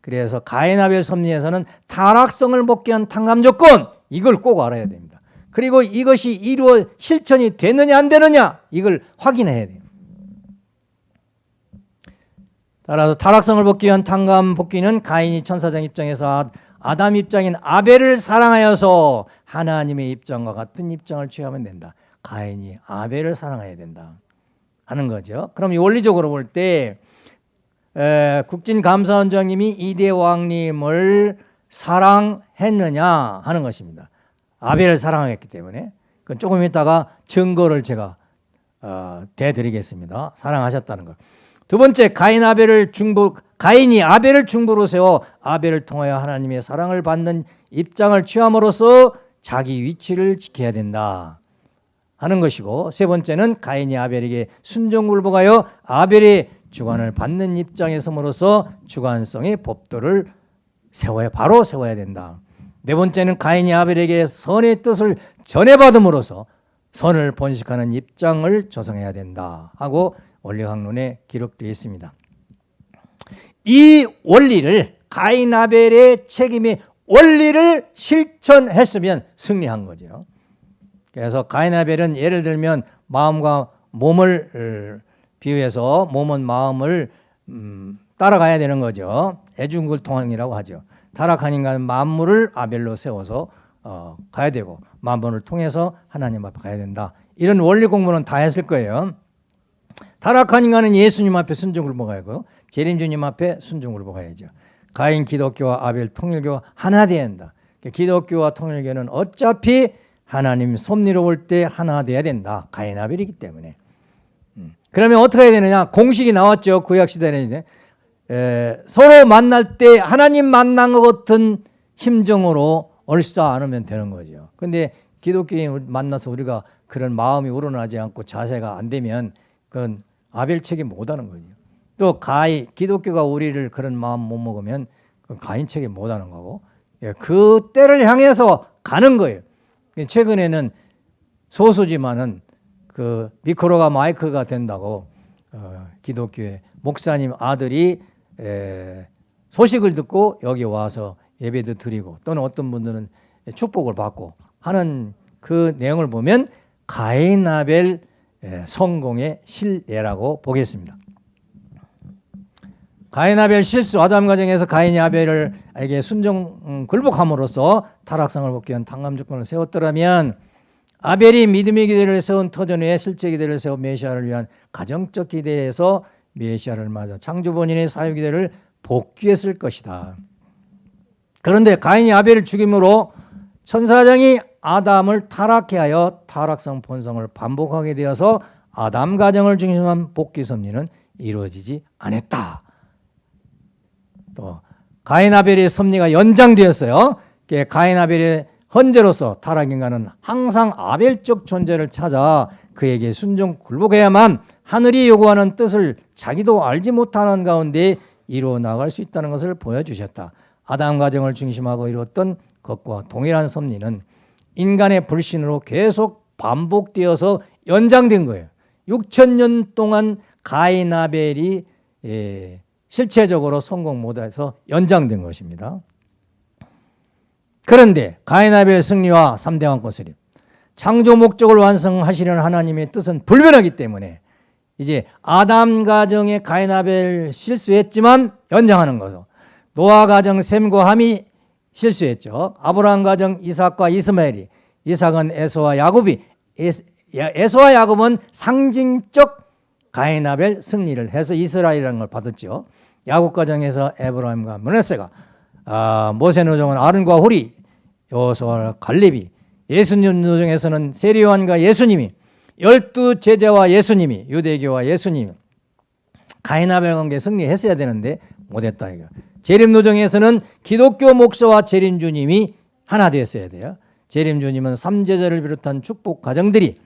그래서 가인 아벨 섭리에서는 타락성을 먹기 위한 탕감 조건 이걸 꼭 알아야 됩니다. 그리고 이것이 이루어 실천이 되느냐 안 되느냐 이걸 확인해야 돼요. 따라서 타락성을 복기 위한 탕감 복귀는 가인이 천사장 입장에서 아담 입장인 아벨을 사랑하여서 하나님의 입장과 같은 입장을 취하면 된다. 가인이 아벨을 사랑해야 된다. 하는 거죠. 그럼 원리적으로 볼때 에, 국진감사원장님이 이대 왕님을 사랑했느냐 하는 것입니다. 아벨을 사랑했기 때문에 그 조금 있다가 증거를 제가 어, 대드리겠습니다. 사랑하셨다는 것. 두 번째 가인 아벨을 중보 가인이 아벨을 중보로 세워 아벨을 통하여 하나님의 사랑을 받는 입장을 취함으로써 자기 위치를 지켜야 된다 하는 것이고 세 번째는 가인이 아벨에게 순종굴복하여 아벨의 주관을 받는 입장에 섬으로써 주관성의 법도를 세워야 바로 세워야 된다. 네 번째는 가인이 아벨에게 선의 뜻을 전해받음으로써 선을 번식하는 입장을 조성해야 된다 하고 원리학론에 기록되어 있습니다. 이 원리를 가인 아벨의 책임이 원리를 실천했으면 승리한 거죠. 그래서 가인 아벨은 예를 들면 마음과 몸을 비유해서 몸은 마음을 음, 따라가야 되는 거죠. 애중굴통이라고 하죠. 타락한 인간은 만물을 아벨로 세워서 어, 가야 되고 만물을 통해서 하나님 앞에 가야 된다. 이런 원리 공부는 다 했을 거예요. 타락한 인간은 예수님 앞에 순종을 먹어야고 재림주님 앞에 순종을 먹어야죠. 가인 기독교와 아벨 통일교가 하나 돼야 한다. 기독교와 통일교는 어차피 하나님 섭리로 볼때 하나 돼야 된다. 가인 아벨이기 때문에. 음. 그러면 어떻게 해야 되느냐? 공식이 나왔죠. 구약 시대는 에, 서로 만날 때 하나님 만난 것 같은 심정으로 얼싸 안으면 되는 거죠. 근데 기독교인 만나서 우리가 그런 마음이 우러나지 않고 자세가 안 되면 그건 아벨 책임 못 하는 거죠. 또 가인 기독교가 우리를 그런 마음 못 먹으면 가인 책임 못 하는 거고 예, 그 때를 향해서 가는 거예요. 최근에는 소수지만은 그 미크로가 마이크가 된다고 어, 기독교의 목사님 아들이 에, 소식을 듣고 여기 와서 예배도 드리고 또는 어떤 분들은 축복을 받고 하는 그 내용을 보면 가인 아벨 성공의 실례라고 보겠습니다. 가인 아벨 실수 아담 가정에서 가인이 아벨에게 순종 음, 굴복함으로써 타락성을 복귀 한 당감 조건을 세웠더라면 아벨이 믿음의 기대를 세운 터전 위에 실제 기대를 세운 메시아를 위한 가정적 기대에서 메시아를 맞아 창조 본인의 사유 기대를 복귀했을 것이다. 그런데 가인이 아벨을 죽임으로 천사장이 아담을 타락해 하여 타락성 본성을 반복하게 되어서 아담 가정을 중심한 복귀 섭리는 이루어지지 않았다. 또 가인 아벨의 섭리가 연장되었어요. 가인 아벨의 헌재로서 타락인간은 항상 아벨적 존재를 찾아 그에게 순종 굴복해야만 하늘이 요구하는 뜻을 자기도 알지 못하는 가운데 이루어 나갈 수 있다는 것을 보여주셨다. 아담 가정을 중심하고 이루었던 것과 동일한 섭리는 인간의 불신으로 계속 반복되어서 연장된 거예요. 6천 년 동안 가인 아벨이 예, 실체적으로 성공 못해서 연장된 것입니다. 그런데 가인 아벨 승리와 3대 왕권 세립 창조 목적을 완성하시려는 하나님의 뜻은 불변하기 때문에 이제 아담 가정의 가인 아벨 실수했지만 연장하는 거죠. 노아 가정 셈과 함이 실수했죠. 아브라함 가정 이삭과 이스마엘이 이삭은 에서와 야곱이 에서와 야곱은 상징적 가인 아벨 승리를 해서 이스라엘이라는 걸 받았죠. 야곱 가정에서 에브라임과 문에세가 아, 모세 노정은 아른과 호리 여호수아와 갈렙이 예수님 노정에서는 세리요한과 예수님이 열두 제자와 예수님이 유대교와 예수님 가인아벨 관계 승리했어야 되는데 못했다 이거. 재림 노정에서는 기독교 목사와 재림 주님이 하나 되었어야 돼요. 재림 주님은 삼제자를 비롯한 축복 가정들이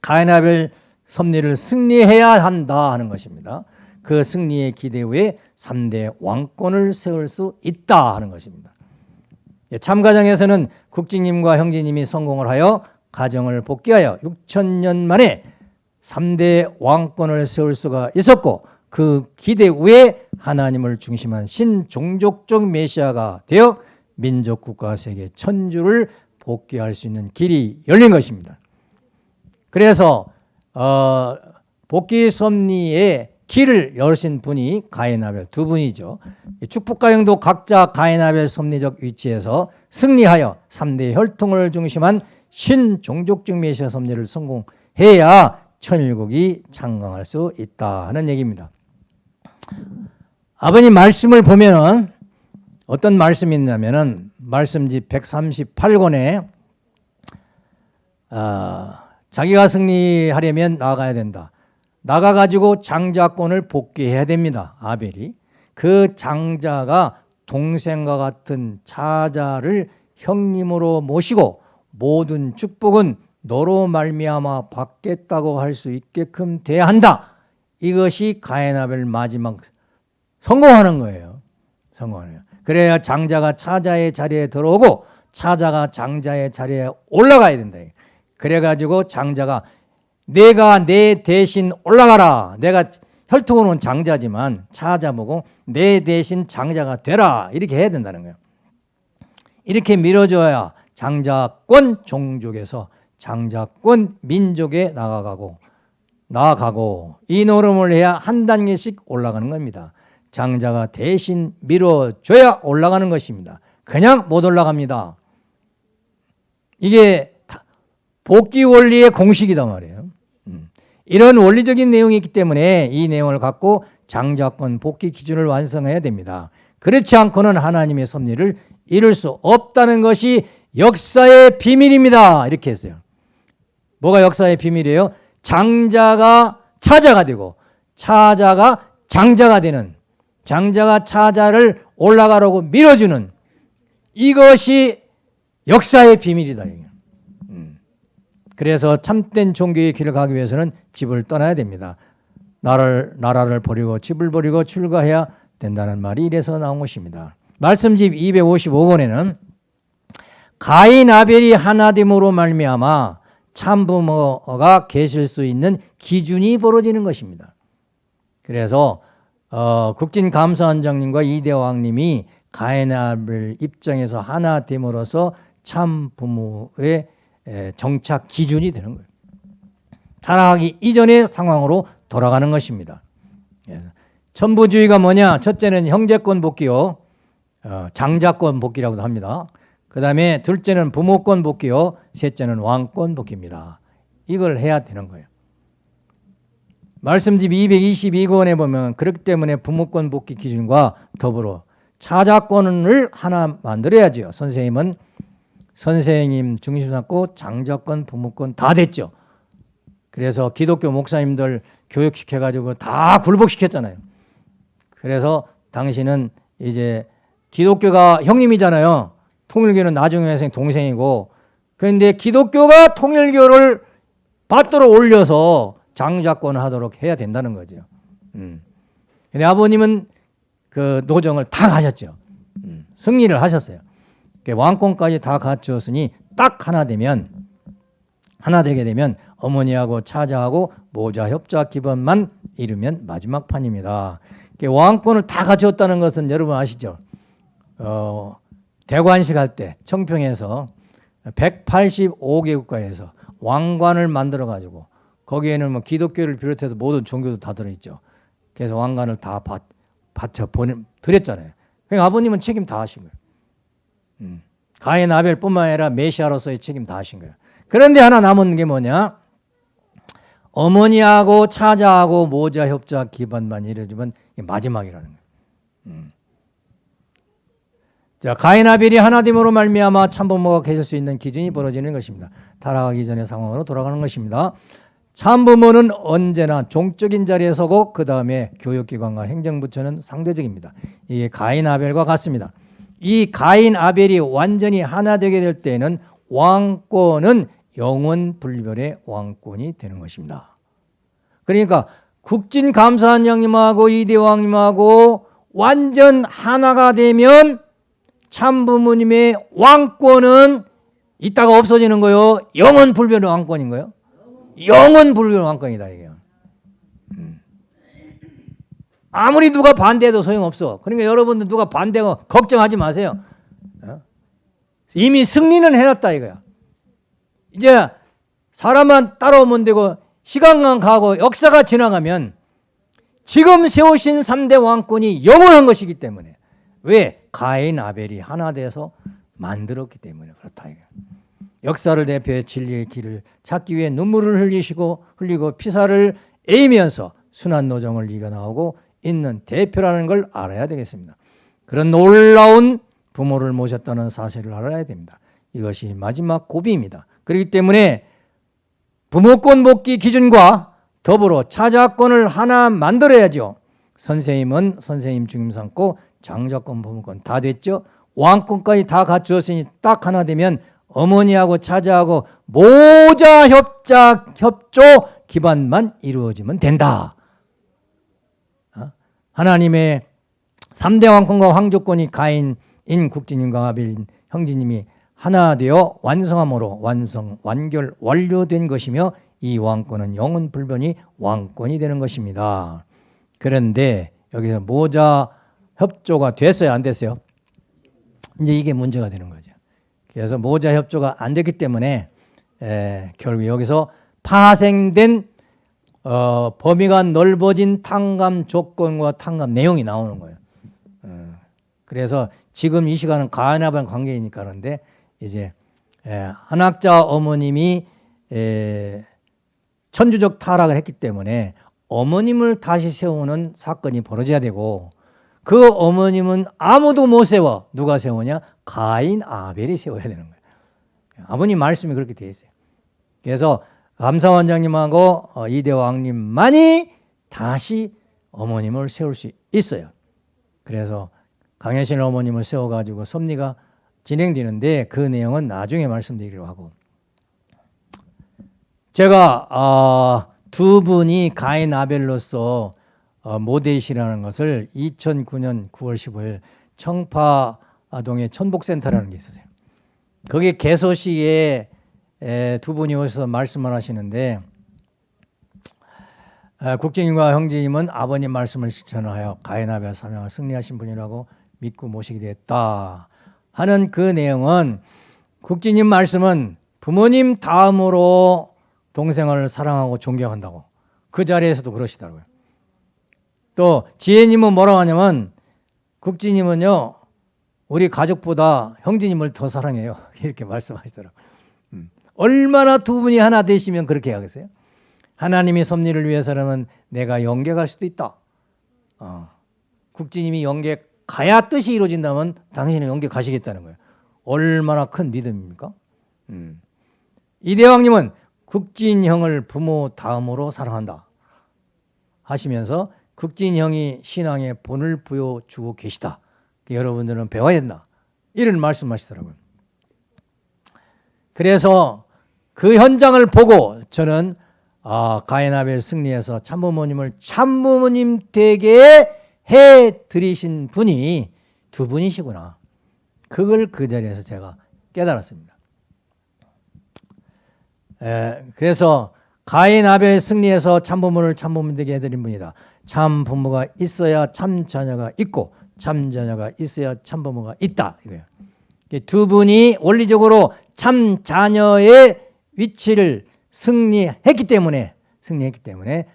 가인아벨 섭리를 승리해야 한다 하는 것입니다. 그 승리의 기대 후에 3대 왕권을 세울 수 있다 하는 것입니다. 예, 참가정에서는 국진님과 형제님이 성공을 하여 가정을 복귀하여 6천 년 만에 3대 왕권을 세울 수가 있었고 그 기대 후에 하나님을 중심한 신종족적 메시아가 되어 민족 국가 세계 천주를 복귀할 수 있는 길이 열린 것입니다. 그래서 어, 복귀 섭리의 길을 열으신 분이 가인아벨 두 분이죠. 축복가형도 각자 가인아벨 섭리적 위치에서 승리하여 3대 혈통을 중심한 신종족적 메시아 섭리를 성공해야 천일국이 창강할 수 있다 하는 얘기입니다. 아버님 말씀을 보면은 어떤 말씀이 있냐면은 말씀지 138권에 아, 자기가 승리하려면 나가야 된다. 나가 가지고 장자권을 복귀해야 됩니다. 아벨이 그 장자가 동생과 같은 차자를 형님으로 모시고 모든 축복은 너로 말미암아 받겠다고 할 수 있게끔 돼야 한다. 이것이 가에나벨 마지막 성공하는 거예요. 성공하는 거예요. 그래야 장자가 차자의 자리에 들어오고 차자가 장자의 자리에 올라가야 된다. 그래가지고 장자가 내가 내 대신 올라가라. 내가 혈통으로는 장자지만 차자보고 내 대신 장자가 되라. 이렇게 해야 된다는 거예요. 이렇게 밀어줘야 장자권 종족에서 장자권 민족에 나아가고 나아가고 이 노름을 해야 한 단계씩 올라가는 겁니다. 장자가 대신 밀어줘야 올라가는 것입니다. 그냥 못 올라갑니다. 이게 복귀 원리의 공식이단 말이에요. 음. 이런 원리적인 내용이 있기 때문에 이 내용을 갖고 장자권 복귀 기준을 완성해야 됩니다. 그렇지 않고는 하나님의 섭리를 이룰 수 없다는 것이 역사의 비밀입니다. 이렇게 했어요. 뭐가 역사의 비밀이에요? 장자가 차자가 되고 차자가 장자가 되는 장자가 차자를 올라가라고 밀어주는 이것이 역사의 비밀이다. 음. 그래서 참된 종교의 길을 가기 위해서는 집을 떠나야 됩니다. 나를, 나라를 버리고 집을 버리고 출가해야 된다는 말이 이래서 나온 것입니다. 말씀집 255권에는 가인 아벨이 하나됨으로 말미암아 참부모가 계실 수 있는 기준이 벌어지는 것입니다. 그래서 어, 국진감사원장님과 이대왕님이 가인 아벨 입장에서 하나됨으로써 참부모의 정착 기준이 되는 거예요. 타락하기 이전의 상황으로 돌아가는 것입니다. 천부주의가 뭐냐? 첫째는 형제권 복귀요. 어, 장자권 복귀라고도 합니다. 그 다음에 둘째는 부모권 복귀요. 셋째는 왕권 복귀입니다. 이걸 해야 되는 거예요. 말씀집 222권에 보면 그렇기 때문에 부모권 복귀 기준과 더불어 차자권을 하나 만들어야죠. 선생님은 선생님 중심 삼고 장자권, 부모권 다 됐죠. 그래서 기독교 목사님들 교육시켜가지고 다 굴복시켰잖아요. 그래서 당신은 이제 기독교가 형님이잖아요. 통일교는 나중에 생 동생이고 그런데 기독교가 통일교를 받도록 올려서 장자권 하도록 해야 된다는 거죠. 음. 근데 아버님은 그 노정을 다 가셨죠. 음. 승리를 하셨어요. 왕권까지 다 갖추었으니 딱 하나 되면 하나 되게 되면 어머니하고 차자하고 모자 협자 기반만 이루면 마지막 판입니다. 왕권을 다 갖추었다는 것은 여러분 아시죠? 어, 대관식 할 때 청평에서 185개 국가에서 왕관을 만들어 가지고 거기에는 뭐 기독교를 비롯해서 모든 종교도 다 들어있죠. 그래서 왕관을 다 받, 바쳐 보내 드렸잖아요. 그러니까 아버님은 책임 다 하신 거예요. 음. 가인 아벨뿐만 아니라 메시아로서의 책임 다 하신 거예요. 그런데 하나 남은 게 뭐냐? 어머니하고 차자하고 모자 협자 기반만 이루어지면 마지막이라는 거예요. 음. 자, 가인 아벨이 하나됨으로 말미암아 참부모가 계실 수 있는 기준이 벌어지는 것입니다. 타락하기 전의 상황으로 돌아가는 것입니다. 참부모는 언제나 종적인 자리에 서고 그 다음에 교육기관과 행정부처는 상대적입니다. 이게 가인 아벨과 같습니다. 이 가인 아벨이 완전히 하나 되게 될 때에는 왕권은 영원 불멸의 왕권이 되는 것입니다. 그러니까 국진 감사원장님하고 이대왕님하고 완전 하나가 되면 참부모님의 왕권은 이따가 없어지는 거요. 영원 불변의 왕권인 거요. 영원 불변의 왕권이다 이게. 음. 아무리 누가 반대해도 소용없어. 그러니까 여러분들 누가 반대하고 걱정하지 마세요. 어? 이미 승리는 해놨다 이거야. 이제 사람만 따라오면 되고 시간만 가고 역사가 지나가면 지금 세우신 3대 왕권이 영원한 것이기 때문에 왜? 가인 아벨이 하나 돼서 만들었기 때문에 그렇다. 역사를 대표해 진리의 길을 찾기 위해 눈물을 흘리시고 흘리고 피사를 에이면서 순환 노정을 이겨나오고 있는 대표라는 걸 알아야 되겠습니다. 그런 놀라운 부모를 모셨다는 사실을 알아야 됩니다. 이것이 마지막 고비입니다. 그렇기 때문에 부모권 복귀 기준과 더불어 차자권을 하나 만들어야죠. 선생님은 선생님 중임 삼고 장자권 부모권 다 됐죠. 왕권까지 다 갖추었으니 딱 하나 되면 어머니하고 차자하고 모자 협작 협조 기반만 이루어지면 된다. 어? 하나님의 3대 왕권과 황조권이 가인 인 국진님과 아벨 형제님이 하나 되어 완성함으로 완성, 완결, 완료된 것이며 이 왕권은 영원 불변이 왕권이 되는 것입니다. 그런데 여기서 모자 협조가 됐어요? 안 됐어요? 이제 이게 문제가 되는 거죠. 그래서 모자 협조가 안 됐기 때문에 에, 결국 여기서 파생된 어, 범위가 넓어진 탕감 조건과 탕감 내용이 나오는 거예요. 어, 그래서 지금 이 시간은 가나반 관계이니까 그런데 이제 에, 한학자 어머님이 에, 천주적 타락을 했기 때문에 어머님을 다시 세우는 사건이 벌어져야 되고 그 어머님은 아무도 못 세워 누가 세우냐 가인 아벨이 세워야 되는 거예요. 아버님 말씀이 그렇게 되어 있어요. 그래서 감사원장님하고 어, 이대왕님만이 다시 어머님을 세울 수 있어요. 그래서 강혜신 어머님을 세워가지고 섭리가 진행되는데 그 내용은 나중에 말씀드리기로 하고 제가 어, 두 분이 가인 아벨로서 어, 모델이시라는 것을 2009년 9월 15일 청파동에 천복센터라는 게 있으세요. 거기 개소시에 에, 두 분이 오셔서 말씀을 하시는데 에, 국진님과 형제님은 아버님 말씀을 실천하여 가인아벨 사명을 승리하신 분이라고 믿고 모시게 됐다 하는 그 내용은 국진님 말씀은 부모님 다음으로 동생을 사랑하고 존경한다고 그 자리에서도 그러시더라고요. 또 지혜님은 뭐라고 하냐면 국진님은요 우리 가족보다 형제님을 더 사랑해요 이렇게 말씀하시더라고요. 음. 얼마나 두 분이 하나 되시면 그렇게 하겠어요? 하나님이 섭리를 위해서라면 내가 연계 갈 수도 있다. 어. 국진님이 연계 가야 뜻이 이루어진다면 당신은 연계 가시겠다는 거예요. 얼마나 큰 믿음입니까? 음. 이대왕님은 국진형을 부모 다음으로 사랑한다 하시면서 극진형이 신앙의 본을 보여주고 계시다. 여러분들은 배워야 된다. 이런 말씀하시더라고요. 그래서 그 현장을 보고 저는 아, 가인아벨 승리에서 참부모님을 참부모님 되게 해드리신 분이 두 분이시구나. 그걸 그 자리에서 제가 깨달았습니다. 에, 그래서 가인 아벨 승리에서 참부모를 참부모 되게 해드린 분이다. 참 부모가 있어야 참 자녀가 있고 참 자녀가 있어야 참 부모가 있다 이거예요. 두 분이 원리적으로 참 자녀의 위치를 승리했기 때문에 승리했기 때문에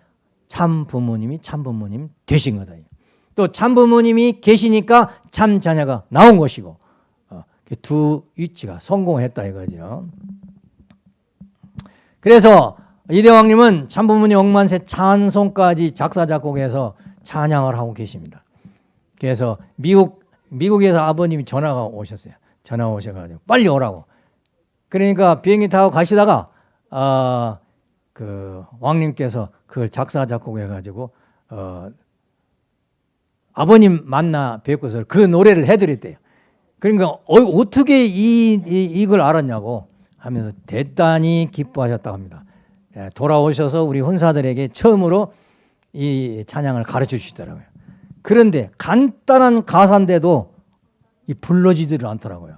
참 부모님이 참 부모님 되신 거다. 또 참 부모님이 계시니까 참 자녀가 나온 것이고 어, 두 위치가 성공했다 이거죠. 그래서 이대왕님은 참 부모님 억만세 찬송까지 작사 작곡해서 찬양을 하고 계십니다. 그래서 미국 미국에서 아버님이 전화가 오셨어요. 전화 오셔가지고 빨리 오라고. 그러니까 비행기 타고 가시다가 어, 그 왕님께서 그걸 작사 작곡해가지고 어, 아버님 만나 뵙고서 그 노래를 해드렸대요. 그러니까 어, 떻게 이, 이, 이 걸 알았냐고 하면서 대단히 기뻐하셨다고 합니다. 예, 돌아오셔서 우리 혼사들에게 처음으로 이 찬양을 가르쳐 주시더라고요. 그런데 간단한 가사인데도 이 불러지지를 않더라고요.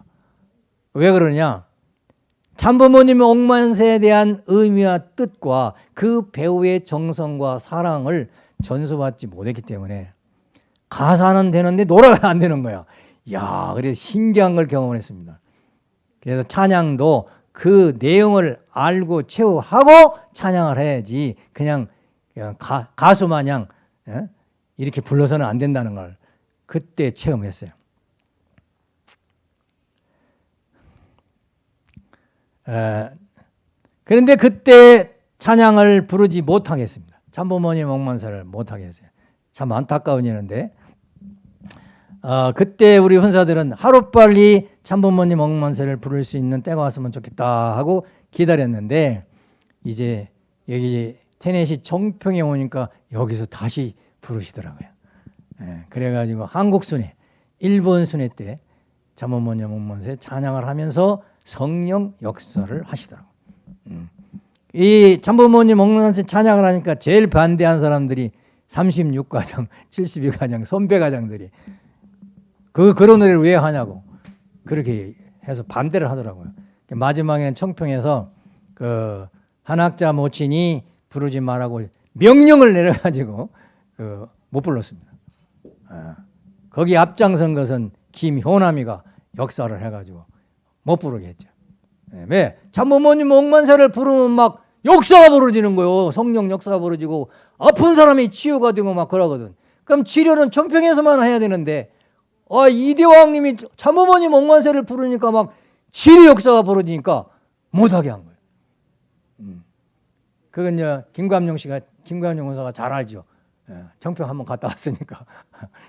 왜 그러냐? 참부모님의 옥만세에 대한 의미와 뜻과 그 배우의 정성과 사랑을 전수받지 못했기 때문에 가사는 되는데 노래가 안 되는 거야. 야, 그래서 신기한 걸 경험했습니다. 그래서 찬양도 그 내용을 알고 체우하고 찬양을 해야지 그냥, 가수 마냥 예? 이렇게 불러서는 안 된다는 걸 그때 체험했어요. 그런데 그때 찬양을 부르지 못하겠습니다. 참부모님 억만사를 못하겠어요. 참 안타까운 일인데 어, 그때 우리 훈사들은 하루빨리 참부모님 억만세를 부를 수 있는 때가 왔으면 좋겠다 하고 기다렸는데 이제 여기 테넷이 정평에 오니까 여기서 다시 부르시더라고요. 예, 그래가지고 한국 순회, 일본 순회 때 참부모님 억만세 찬양을 하면서 성령 역사를 하시더라고요. 음. 이 참부모님 억만세 찬양을 하니까 제일 반대한 사람들이 36가정, 72가정, 선배가정들이 그 그런 노래를 왜 하냐고 그렇게 해서 반대를 하더라고요. 마지막에는 청평에서 그 한학자 모친이 부르지 말라고 명령을 내려가지고 그 못 불렀습니다. 아, 거기 앞장선 것은 김효남이가 역사를 해가지고 못 부르게 했죠. 예, 왜? 참부모님 억만세를 부르면 막 역사가 벌어지는 거요. 성령 역사가 벌어지고 아픈 사람이 치유가 되고 막 그러거든. 그럼 치료는 청평에서만 해야 되는데 아, 이대왕님이 참어머님 억만세를 부르니까 막 치료 역사가 벌어지니까 못하게 한 거예요. 음. 그건 이제 김감용 씨가 김감용 원사가 잘 알죠. 예, 청평 한번 갔다 왔으니까.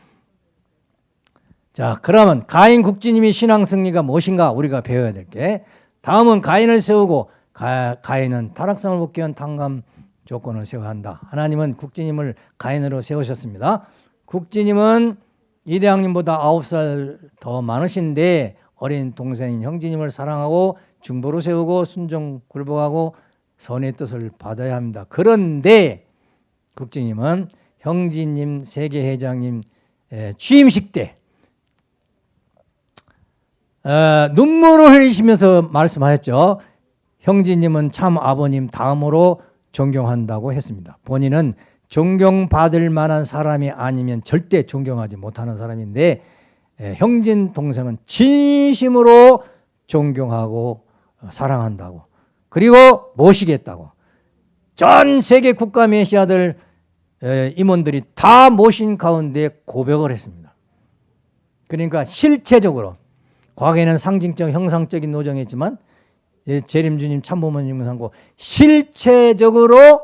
자, 그러면 가인 국지님이 신앙 승리가 무엇인가 우리가 배워야 될 게 다음은 가인을 세우고 가, 가인은 타락성을 복귀 한 탕감 조건을 세워야 한다. 하나님은 국지님을 가인으로 세우셨습니다. 국지님은 이대왕님보다 아홉 살더 많으신데 어린 동생인 형제님을 사랑하고 중보로 세우고 순종 굴복하고 선의 뜻을 받아야 합니다. 그런데 국지님은 형제님 세계회장님 취임식 때 어, 눈물을 흘리시면서 말씀하셨죠. 형제님은 참 아버님 다음으로 존경한다고 했습니다. 본인은 존경받을 만한 사람이 아니면 절대 존경하지 못하는 사람인데 에, 형진 동생은 진심으로 존경하고 어, 사랑한다고 그리고 모시겠다고 전 세계 국가 메시아들 에, 임원들이 다 모신 가운데 고백을 했습니다. 그러니까 실체적으로 과거에는 상징적 형상적인 노정이었지만 예, 재림주님 참모모님 상고 실체적으로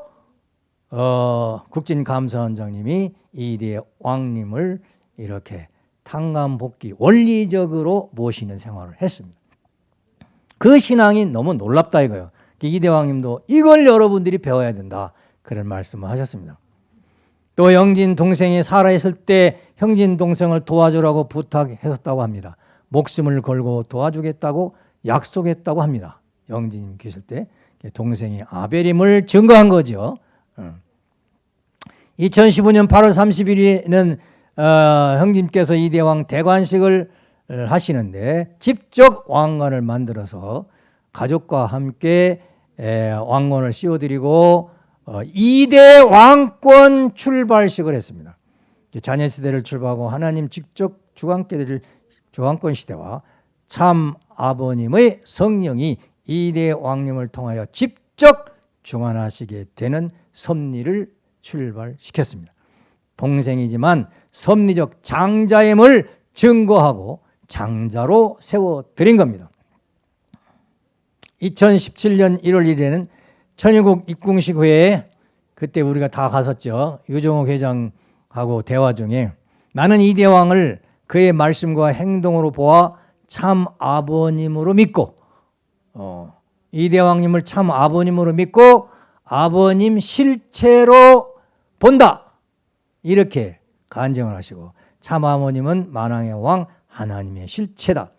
어, 국진감사원장님이 이대 왕님을 이렇게 탕감복귀 원리적으로 모시는 생활을 했습니다. 그 신앙이 너무 놀랍다 이거예요. 이대 왕님도 이걸 여러분들이 배워야 된다. 그런 말씀을 하셨습니다. 또 영진 동생이 살아있을 때 형진 동생을 도와주라고 부탁했었다고 합니다. 목숨을 걸고 도와주겠다고 약속했다고 합니다. 영진님 계실 때 동생이 아벨임을 증거한 거죠. 2015년 8월 30일에는 어, 형님께서 이대왕 대관식을 하시는데 직접 왕관을 만들어서 가족과 함께 에, 왕관을 씌워드리고 어, 2대 왕권 출발식을 했습니다. 자녀 시대를 출발하고 하나님 직접 주관께 드 릴 주왕권 시대와 참 아버님의 성령이 이대 왕님을 통하여 직접 중환하시게 되는 섭리를 출발시켰습니다. 동생이지만 섭리적 장자임을 증거하고 장자로 세워드린 겁니다. 2017년 1월 1일에는 천일국 입궁식 회에 그때 우리가 다 갔었죠. 유종옥 회장하고 대화 중에 나는 이 대왕을 그의 말씀과 행동으로 보아 참 아버님으로 믿고 어, 이 대왕님을 참 아버님으로 믿고 아버님 실체로 본다. 이렇게 간증을 하시고 참 아버님은 만왕의 왕 하나님의 실체다.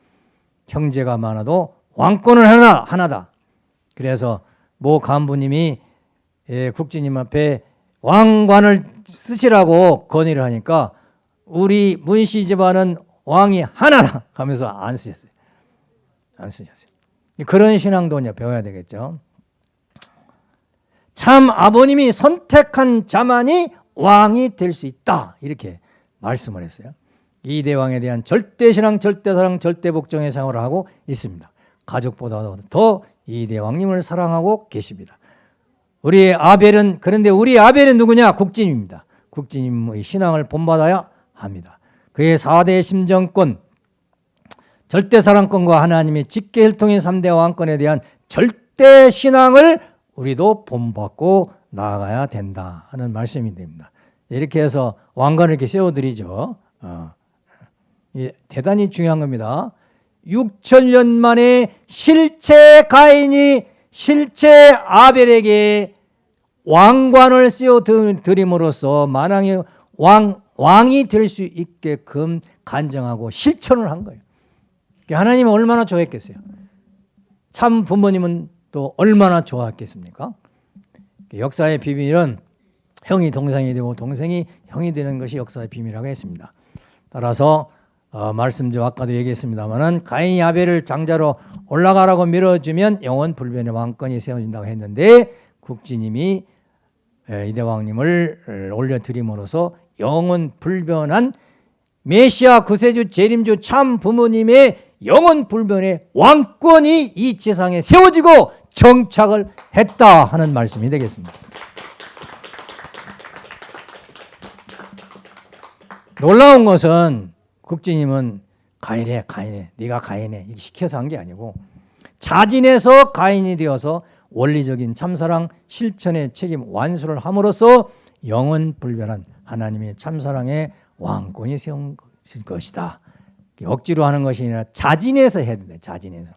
형제가 많아도 왕권은 하나, 하나다. 그래서 모 간부님이 예, 국진님 앞에 왕관을 쓰시라고 건의를 하니까 우리 문씨 집안은 왕이 하나다 하면서 안 쓰셨어요. 안 쓰셨어요. 그런 신앙도 이제 배워야 되겠죠. 참 아버님이 선택한 자만이 왕이 될 수 있다. 이렇게 말씀을 했어요. 이 대왕에 대한 절대신앙, 절대사랑, 절대복종의 생활을 하고 있습니다. 가족보다도 더 이 대왕님을 사랑하고 계십니다. 우리 아벨은 그런데 우리 아벨은 누구냐? 국진입니다. 국진님의 신앙을 본받아야 합니다. 그의 4대 심정권, 절대사랑권과 하나님의 직계혈통의 3대 왕권에 대한 절대 신앙을 우리도 본받고 나아가야 된다 하는 말씀이 됩니다. 이렇게 해서 왕관을 이렇게 세워드리죠. 어. 예, 대단히 중요한 겁니다. 6천 년 만에 실체 가인이 실체 아벨에게 왕관을 씌워 드림으로써 만왕의 왕, 왕이 될 수 있게끔 간정하고 실천을 한 거예요. 하나님은 얼마나 좋아했겠어요. 참 부모님은 또 얼마나 좋아했겠습니까? 역사의 비밀은 형이 동생이 되고 동생이 형이 되는 것이 역사의 비밀이라고 했습니다. 따라서 어, 말씀 좀 아까도 얘기했습니다만은 가인이 아벨을 장자로 올라가라고 밀어주면 영원 불변의 왕권이 세워진다고 했는데 국지님이 이대왕님을 올려드림으로써 영원 불변한 메시아 구세주 재림주 참 부모님의 영원 불변의 왕권이 이 지상에 세워지고 정착을 했다 하는 말씀이 되겠습니다. 놀라운 것은 국진님은 가인해 가인해 네가 가인해 이렇게 시켜서 한 게 아니고 자진해서 가인이 되어서 원리적인 참사랑 실천의 책임 완수를 함으로써 영원 불변한 하나님의 참사랑의 왕권이 세운 것이다. 억지로 하는 것이 아니라 자진해서 해야 된다. 자진해서.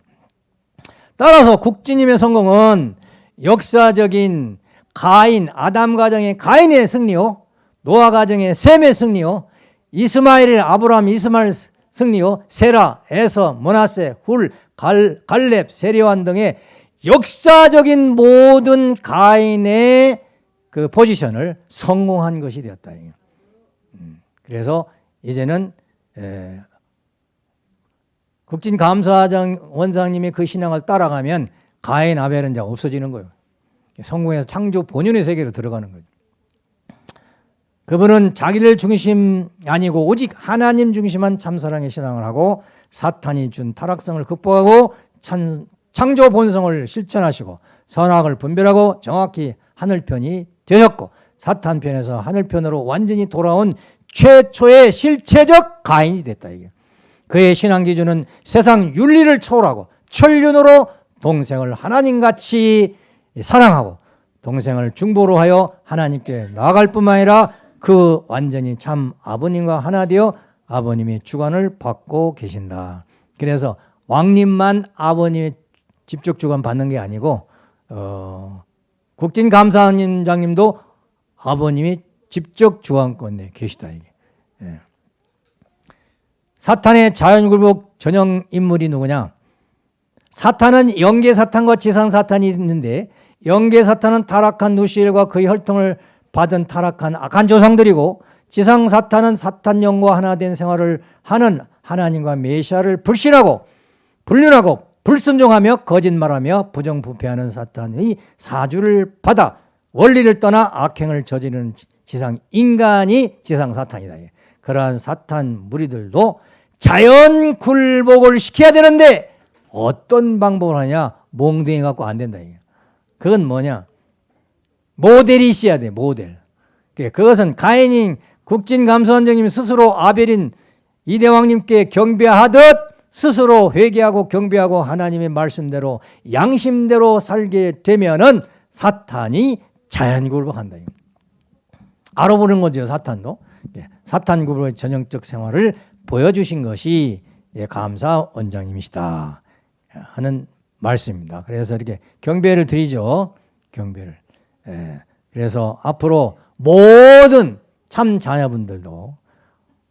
따라서 국진님의 성공은 역사적인 가인, 아담 가정의 가인의 승리요. 노아 가정의 셈의 승리요. 이스마엘, 아브라함, 이스마엘 승리요. 세라, 에서, 모나세, 훌, 갈, 갈렙, 세리완 등의 역사적인 모든 가인의 그 포지션을 성공한 것이 되었다. 음, 그래서 이제는 국진감사장 원장님의 그 신앙을 따라가면 가인 아벨은 이제 없어지는 거예요. 성공해서 창조 본연의 세계로 들어가는 거죠. 그분은 자기를 중심 아니고 오직 하나님 중심한 참사랑의 신앙을 하고 사탄이 준 타락성을 극복하고 찬, 창조 본성을 실천하시고 선악을 분별하고 정확히 하늘편이 되셨고 사탄 편에서 하늘 편으로 완전히 돌아온 최초의 실체적 가인이 됐다 이게. 그의 신앙 기준은 세상 윤리를 초월하고 천륜으로 동생을 하나님같이 사랑하고 동생을 중보로 하여 하나님께 나아갈 뿐만 아니라 그 완전히 참 아버님과 하나 되어 아버님의 주관을 받고 계신다. 그래서 왕님만 아버님의 직접 주관 받는 게 아니고 어, 국진감사장님도 아버님이 직접 주관권에 계시다 이게. 예. 사탄의 자연굴복 전형 인물이 누구냐? 사탄은 영계 사탄과 지상 사탄이 있는데 영계 사탄은 타락한 누시엘과 그의 혈통을 받은 타락한 악한 조상들이고 지상 사탄은 사탄 영과 하나 된 생활을 하는 하나님과 메시아를 불신하고 불륜하고 불순종하며 거짓말하며 부정부패하는 사탄의 사주를 받아 원리를 떠나 악행을 저지르는 지상 인간이 지상 사탄이다. 그러한 사탄 무리들도 자연 굴복을 시켜야 되는데 어떤 방법을 하냐? 몽둥이 갖고 안 된다. 그건 뭐냐? 모델이 있어야 돼. 모델. 그것은 가인인 국진감사원장님 스스로 아벨인 이대왕님께 경배하듯 스스로 회개하고 경배하고 하나님의 말씀대로 양심대로 살게 되면은 사탄이 자연 굴복한다. 알아보는 거죠, 사탄도. 예, 사탄 굴복의 전형적 생활을 보여주신 것이 예, 감사 원장님이시다 하는 말씀입니다. 그래서 이렇게 경배를 드리죠. 경배를. 예, 그래서 앞으로 모든 참 자녀분들도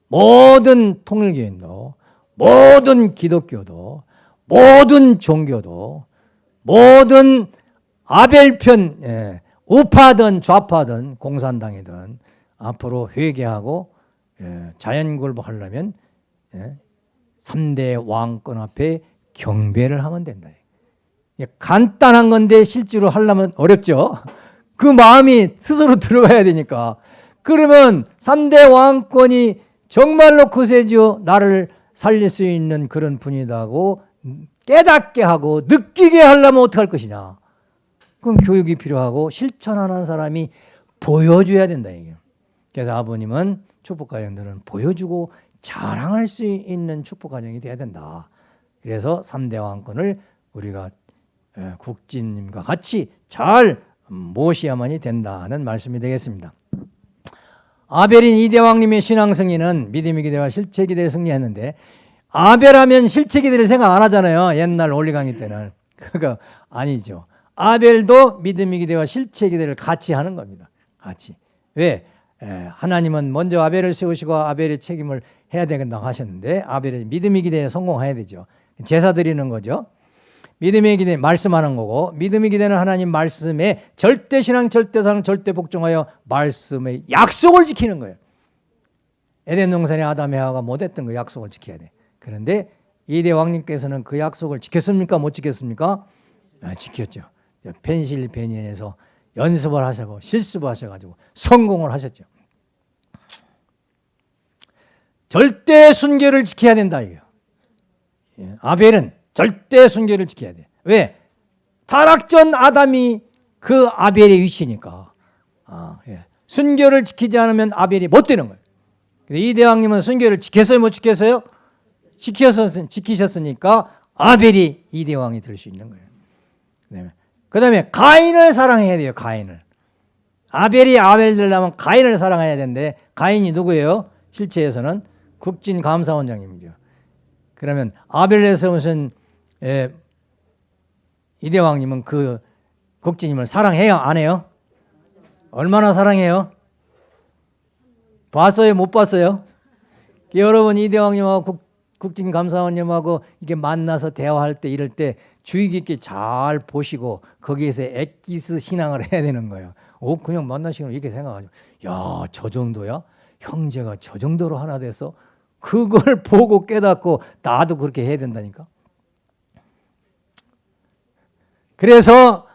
모든 통일교인도 모든 기독교도 모든 종교도 모든 아벨편 예, 우파든 좌파든 공산당이든 앞으로 회개하고 예, 자연굴복하려면 예, 3대 왕권 앞에 경배를 하면 된다. 예, 간단한 건데 실제로 하려면 어렵죠. 그 마음이 스스로 들어가야 되니까. 그러면 3대 왕권이 정말로 그세죠. 나를 살릴 수 있는 그런 분이다고 깨닫게 하고 느끼게 하려면 어떻게 할 것이냐. 그럼 교육이 필요하고 실천하는 사람이 보여줘야 된다. 이게. 그래서 아버님은 축복가정들은 보여주고 자랑할 수 있는 축복가정이 돼야 된다. 그래서 3대 왕권을 우리가 국진님과 같이 잘 모셔야만이 된다는 말씀이 되겠습니다. 아벨인 이대왕님의 신앙 승리는 믿음의 기대와 실체 기대를 승리했는데 아벨하면 실체 기대를 생각 안 하잖아요. 옛날 올리강의 때는. 그거 아니죠. 아벨도 믿음의 기대와 실체 기대를 같이 하는 겁니다. 같이. 왜? 에, 하나님은 먼저 아벨을 세우시고 아벨의 책임을 해야 되겠다고 하셨는데 아벨의 믿음의 기대에 성공해야 되죠. 제사 드리는 거죠. 믿음의 기대 말씀하는 거고 믿음의 기대는 하나님 말씀에 절대 신앙, 절대 사랑, 절대 복종하여 말씀의 약속을 지키는 거예요. 에덴 동산에 아담 에하가 못했던 그 약속을 지켜야 돼. 그런데 이대 왕님께서는 그 약속을 지켰습니까? 못 지켰습니까? 아, 지켰죠. 펜실베니아에서 연습을 하시고 실습을 하셔가지고 성공을 하셨죠. 절대 순결을 지켜야 된다 이거. 예, 아벨은 절대 순결을 지켜야 돼. 왜? 타락전 아담이 그 아벨의 위치니까. 아, 예. 순결을 지키지 않으면 아벨이 못 되는 거예요. 이 대왕님은 순결을 지켰어요, 못 지켰어요? 지켜서 지키셨으니까 아벨이 이 대왕이 될 수 있는 거예요. 그 다음에 가인을 사랑해야 돼요. 가인을. 아벨이 아벨 되려면 가인을 사랑해야 되는데 가인이 누구예요? 실체에서는 국진감사원장님이죠. 그러면 아벨에서 무슨 예, 이대왕님은 그 국진님을 사랑해요? 안 해요? 얼마나 사랑해요? 봤어요? 못 봤어요? 여러분 이대왕님하고 국, 국진 감사원님하고 이게 만나서 대화할 때 이럴 때 주의 깊게 잘 보시고 거기에서 액기스 신앙을 해야 되는 거예요. 오 그냥 만나시면 이렇게 생각하죠. 야저 정도야? 형제가 저 정도로 하나 돼서 그걸 보고 깨닫고 나도 그렇게 해야 된다니까. 그래서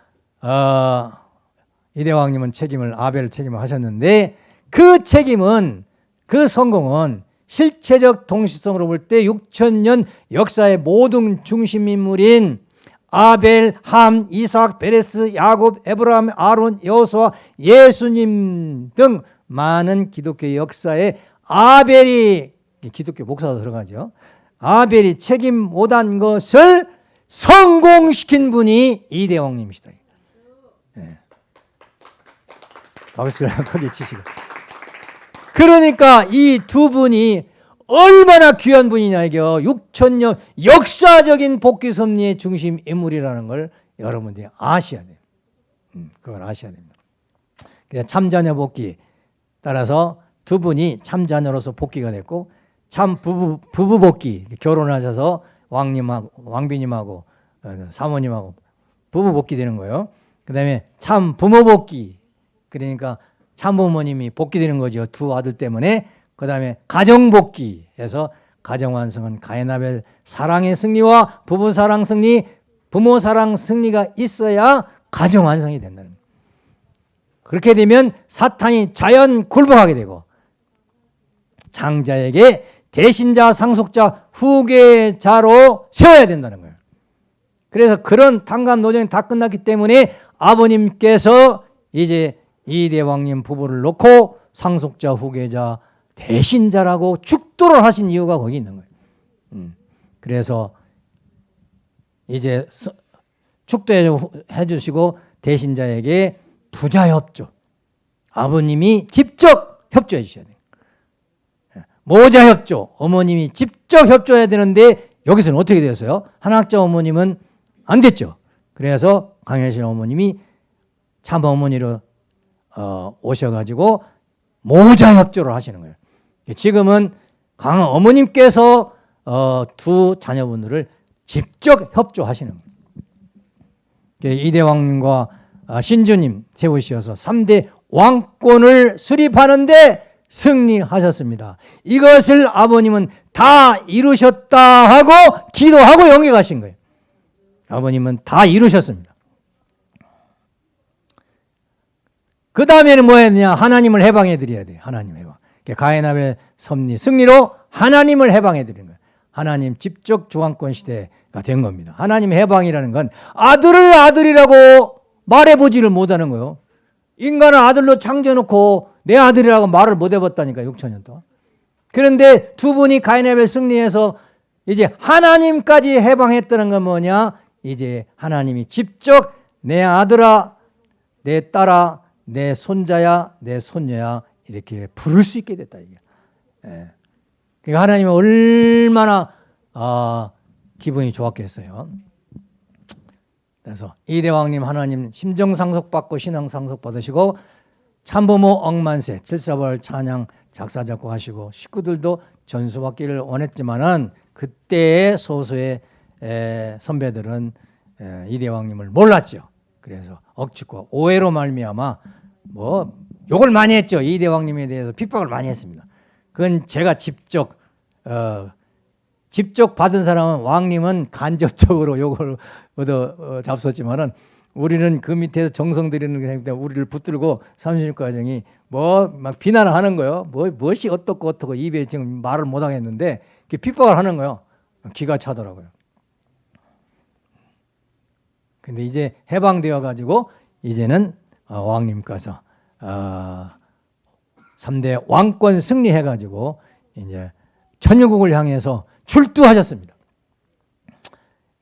어, 이대왕님은 책임을 아벨 책임을 하셨는데 그 책임은 그 성공은 실체적 동시성으로 볼 때 6천년 역사의 모든 중심 인물인 아벨, 함, 이삭, 베레스, 야곱, 에브라함, 아론, 여호수아, 예수님 등 많은 기독교 역사에 아벨이 기독교 목사가 들어가죠. 아벨이 책임 못한 것을 성공시킨 분이 이대왕님이시다. 네. 박수를 크게 치시고. 그러니까 이 두 분이 얼마나 귀한 분이냐 이게 6천년 역사적인 복귀 섭리의 중심 인물이라는 걸 여러분들이 아셔야 돼요. 음, 그걸 아셔야 됩니다. 참자녀 복귀 따라서 두 분이 참자녀로서 복귀가 됐고 참 부부, 부부 복귀 결혼하셔서 왕님하고 왕비님하고 어, 사모님하고 부부 복귀 되는 거예요. 그 다음에 참 부모 복귀 그러니까 참부모님이 복귀되는 거죠. 두 아들 때문에 그 다음에 가정 복귀 해서 가정 완성은 가인아벨 사랑의 승리와 부부 사랑 승리 부모 사랑 승리가 있어야 가정 완성이 된다는 거예요. 그렇게 되면 사탄이 자연 굴복하게 되고 장자에게 대신자, 상속자, 후계자로 세워야 된다는 거예요. 그래서 그런 탕감 노정이 다 끝났기 때문에 아버님께서 이제 이대왕님 부부를 놓고 상속자, 후계자, 대신자라고 축도를 하신 이유가 거기 있는 거예요. 음. 그래서 이제 축도해 주시고 대신자에게 부자 협조. 아버님이 직접 협조해 주셔야 돼요. 모자 협조, 어머님이 직접 협조해야 되는데 여기서는 어떻게 되었어요? 한학자 어머님은 안 됐죠. 그래서 강혜신 어머님이 참 어머니로 어, 오셔가지고 모자 협조를 하시는 거예요. 지금은 강 어머님께서 어, 두 자녀분들을 직접 협조하시는 거예요. 이대왕님과 아, 신주님 세우셔서 3대 왕권을 수립하는데 승리하셨습니다. 이것을 아버님은 다 이루셨다 하고 기도하고 영에 가신 거예요. 아버님은 다 이루셨습니다. 그 다음에는 뭐 했냐? 하나님을 해방해 드려야 돼요. 하나님 해방. 가인압의 섭리, 승리로 하나님을 해방해 드리는 거예요. 하나님 직접 주관권 시대가 된 겁니다. 하나님 해방이라는 건 아들을 아들이라고 말해보지를 못하는 거예요. 인간을 아들로 창조해놓고 내 아들이라고 말을 못 해봤다니까 6천 년 동안. 그런데 두 분이 가인앱을 승리해서 이제 하나님까지 해방했다는 건 뭐냐? 이제 하나님이 직접 내 아들아, 내 딸아, 내 손자야, 내 손녀야 이렇게 부를 수 있게 됐다 이게. 예. 그러니까 하나님은 얼마나 아, 기분이 좋았겠어요. 그래서 이 대왕님 하나님 심정 상속 받고 신앙 상속 받으시고 참부모 억만세 칠사벌 찬양 작사 작곡하시고 식구들도 전수 받기를 원했지만은 그때의 소수의 에, 선배들은 에, 이대왕님을 몰랐죠. 그래서 억측과 오해로 말미암아 뭐 욕을 많이 했죠. 이대왕님에 대해서 핍박을 많이 했습니다. 그건 제가 직접 어, 직접 받은 사람은 왕님은 간접적으로 욕을 얻어 어, 잡섰지만은 우리는 그 밑에서 정성 들이는 게 때문에 우리를 붙들고 30일 과정이 뭐 막 비난을 하는 거예요. 뭐 무엇이 어떻고 어떻고 입에 지금 말을 못 하겠는데 핍박을 하는 거예요. 기가 차더라고요. 근데 이제 해방되어 가지고 이제는 어, 왕님께서 어, 3대 왕권 승리해 가지고 이제 천유국을 향해서 출두하셨습니다.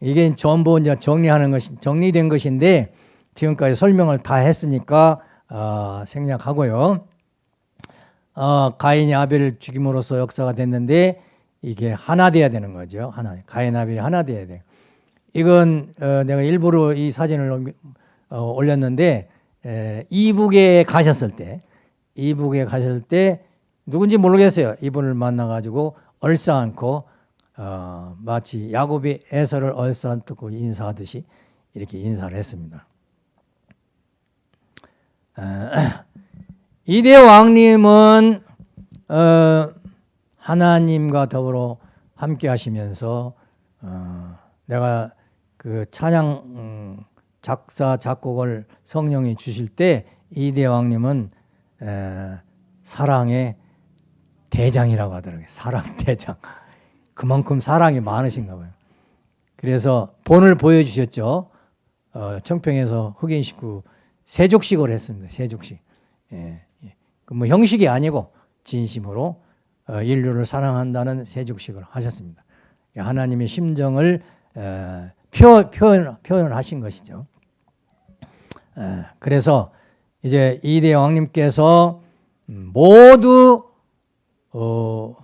이게 전부 이제 정리하는 것이 정리된 것인데 지금까지 설명을 다 했으니까 어, 생략하고요. 어, 가인이 아벨을 죽임으로써 역사가 됐는데 이게 하나 돼야 되는 거죠. 하나 가인 아벨이 하나 돼야 돼. 이건 어, 내가 일부러 이 사진을 어, 올렸는데 에, 이북에 가셨을 때 이북에 가셨을 때 누군지 모르겠어요. 이분을 만나가지고 얼싸안고 어, 마치 야곱이 에서를 얼싸안고 인사하듯이 이렇게 인사를 했습니다. 어, 이대 왕님은 어, 하나님과 더불어 함께 하시면서 어, 내가 그 찬양 음, 작사 작곡을 성령이 주실 때 이대 왕님은 에, 사랑의 대장이라고 하더라고요. 사랑 대장. 그만큼 사랑이 많으신가 봐요. 그래서 본을 보여주셨죠. 어, 청평에서 흑인 식구 세족식을 했습니다. 세족식. 예, 예. 그뭐 형식이 아니고 진심으로 어, 인류를 사랑한다는 세족식을 하셨습니다. 하나님의 심정을 에, 표, 표현, 표현을 하신 것이죠. 에, 그래서 이제 이대 왕님께서 음, 모두 어,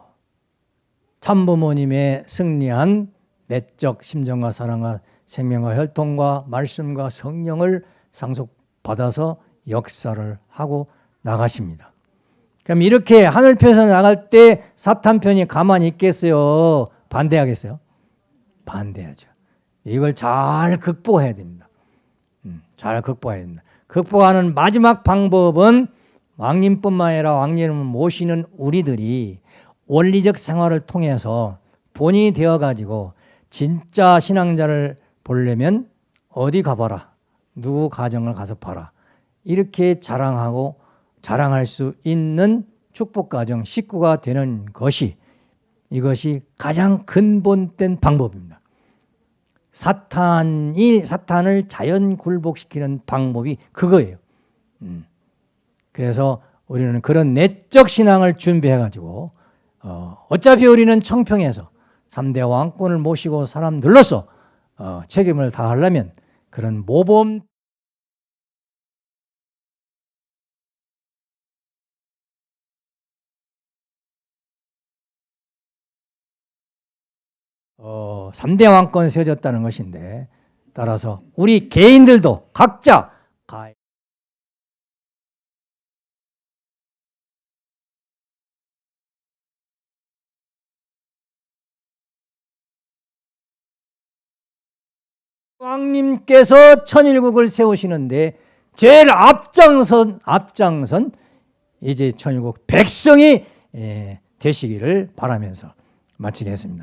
참부모님의 승리한 내적 심정과 사랑과 생명과 혈통과 말씀과 성령을 상속받아서 역사를 하고 나가십니다. 그럼 이렇게 하늘편에서 나갈 때 사탄 편이 가만히 있겠어요? 반대하겠어요? 반대하죠. 이걸 잘 극복해야 됩니다. 음, 잘 극복해야 됩니다. 극복하는 마지막 방법은 왕님뿐만 아니라 왕님을 모시는 우리들이 원리적 생활을 통해서 본인이 되어가지고 진짜 신앙자를 보려면 어디 가봐라. 누구 가정을 가서 봐라. 이렇게 자랑하고 자랑할 수 있는 축복가정 식구가 되는 것이 이것이 가장 근본된 방법입니다. 사탄이 사탄을 자연 굴복시키는 방법이 그거예요. 음. 그래서 우리는 그런 내적 신앙을 준비해 가지고 어, 어차피 우리는 청평에서 3대 왕권을 모시고 사람들로서 어, 책임을 다하려면 그런 모범 어, 3대 왕권 세워졌다는 것인데 따라서 우리 개인들도 각자 왕님께서 천일국을 세우시는데 제일 앞장선 앞장선 이제 천일국 백성이 예, 되시기를 바라면서 마치겠습니다.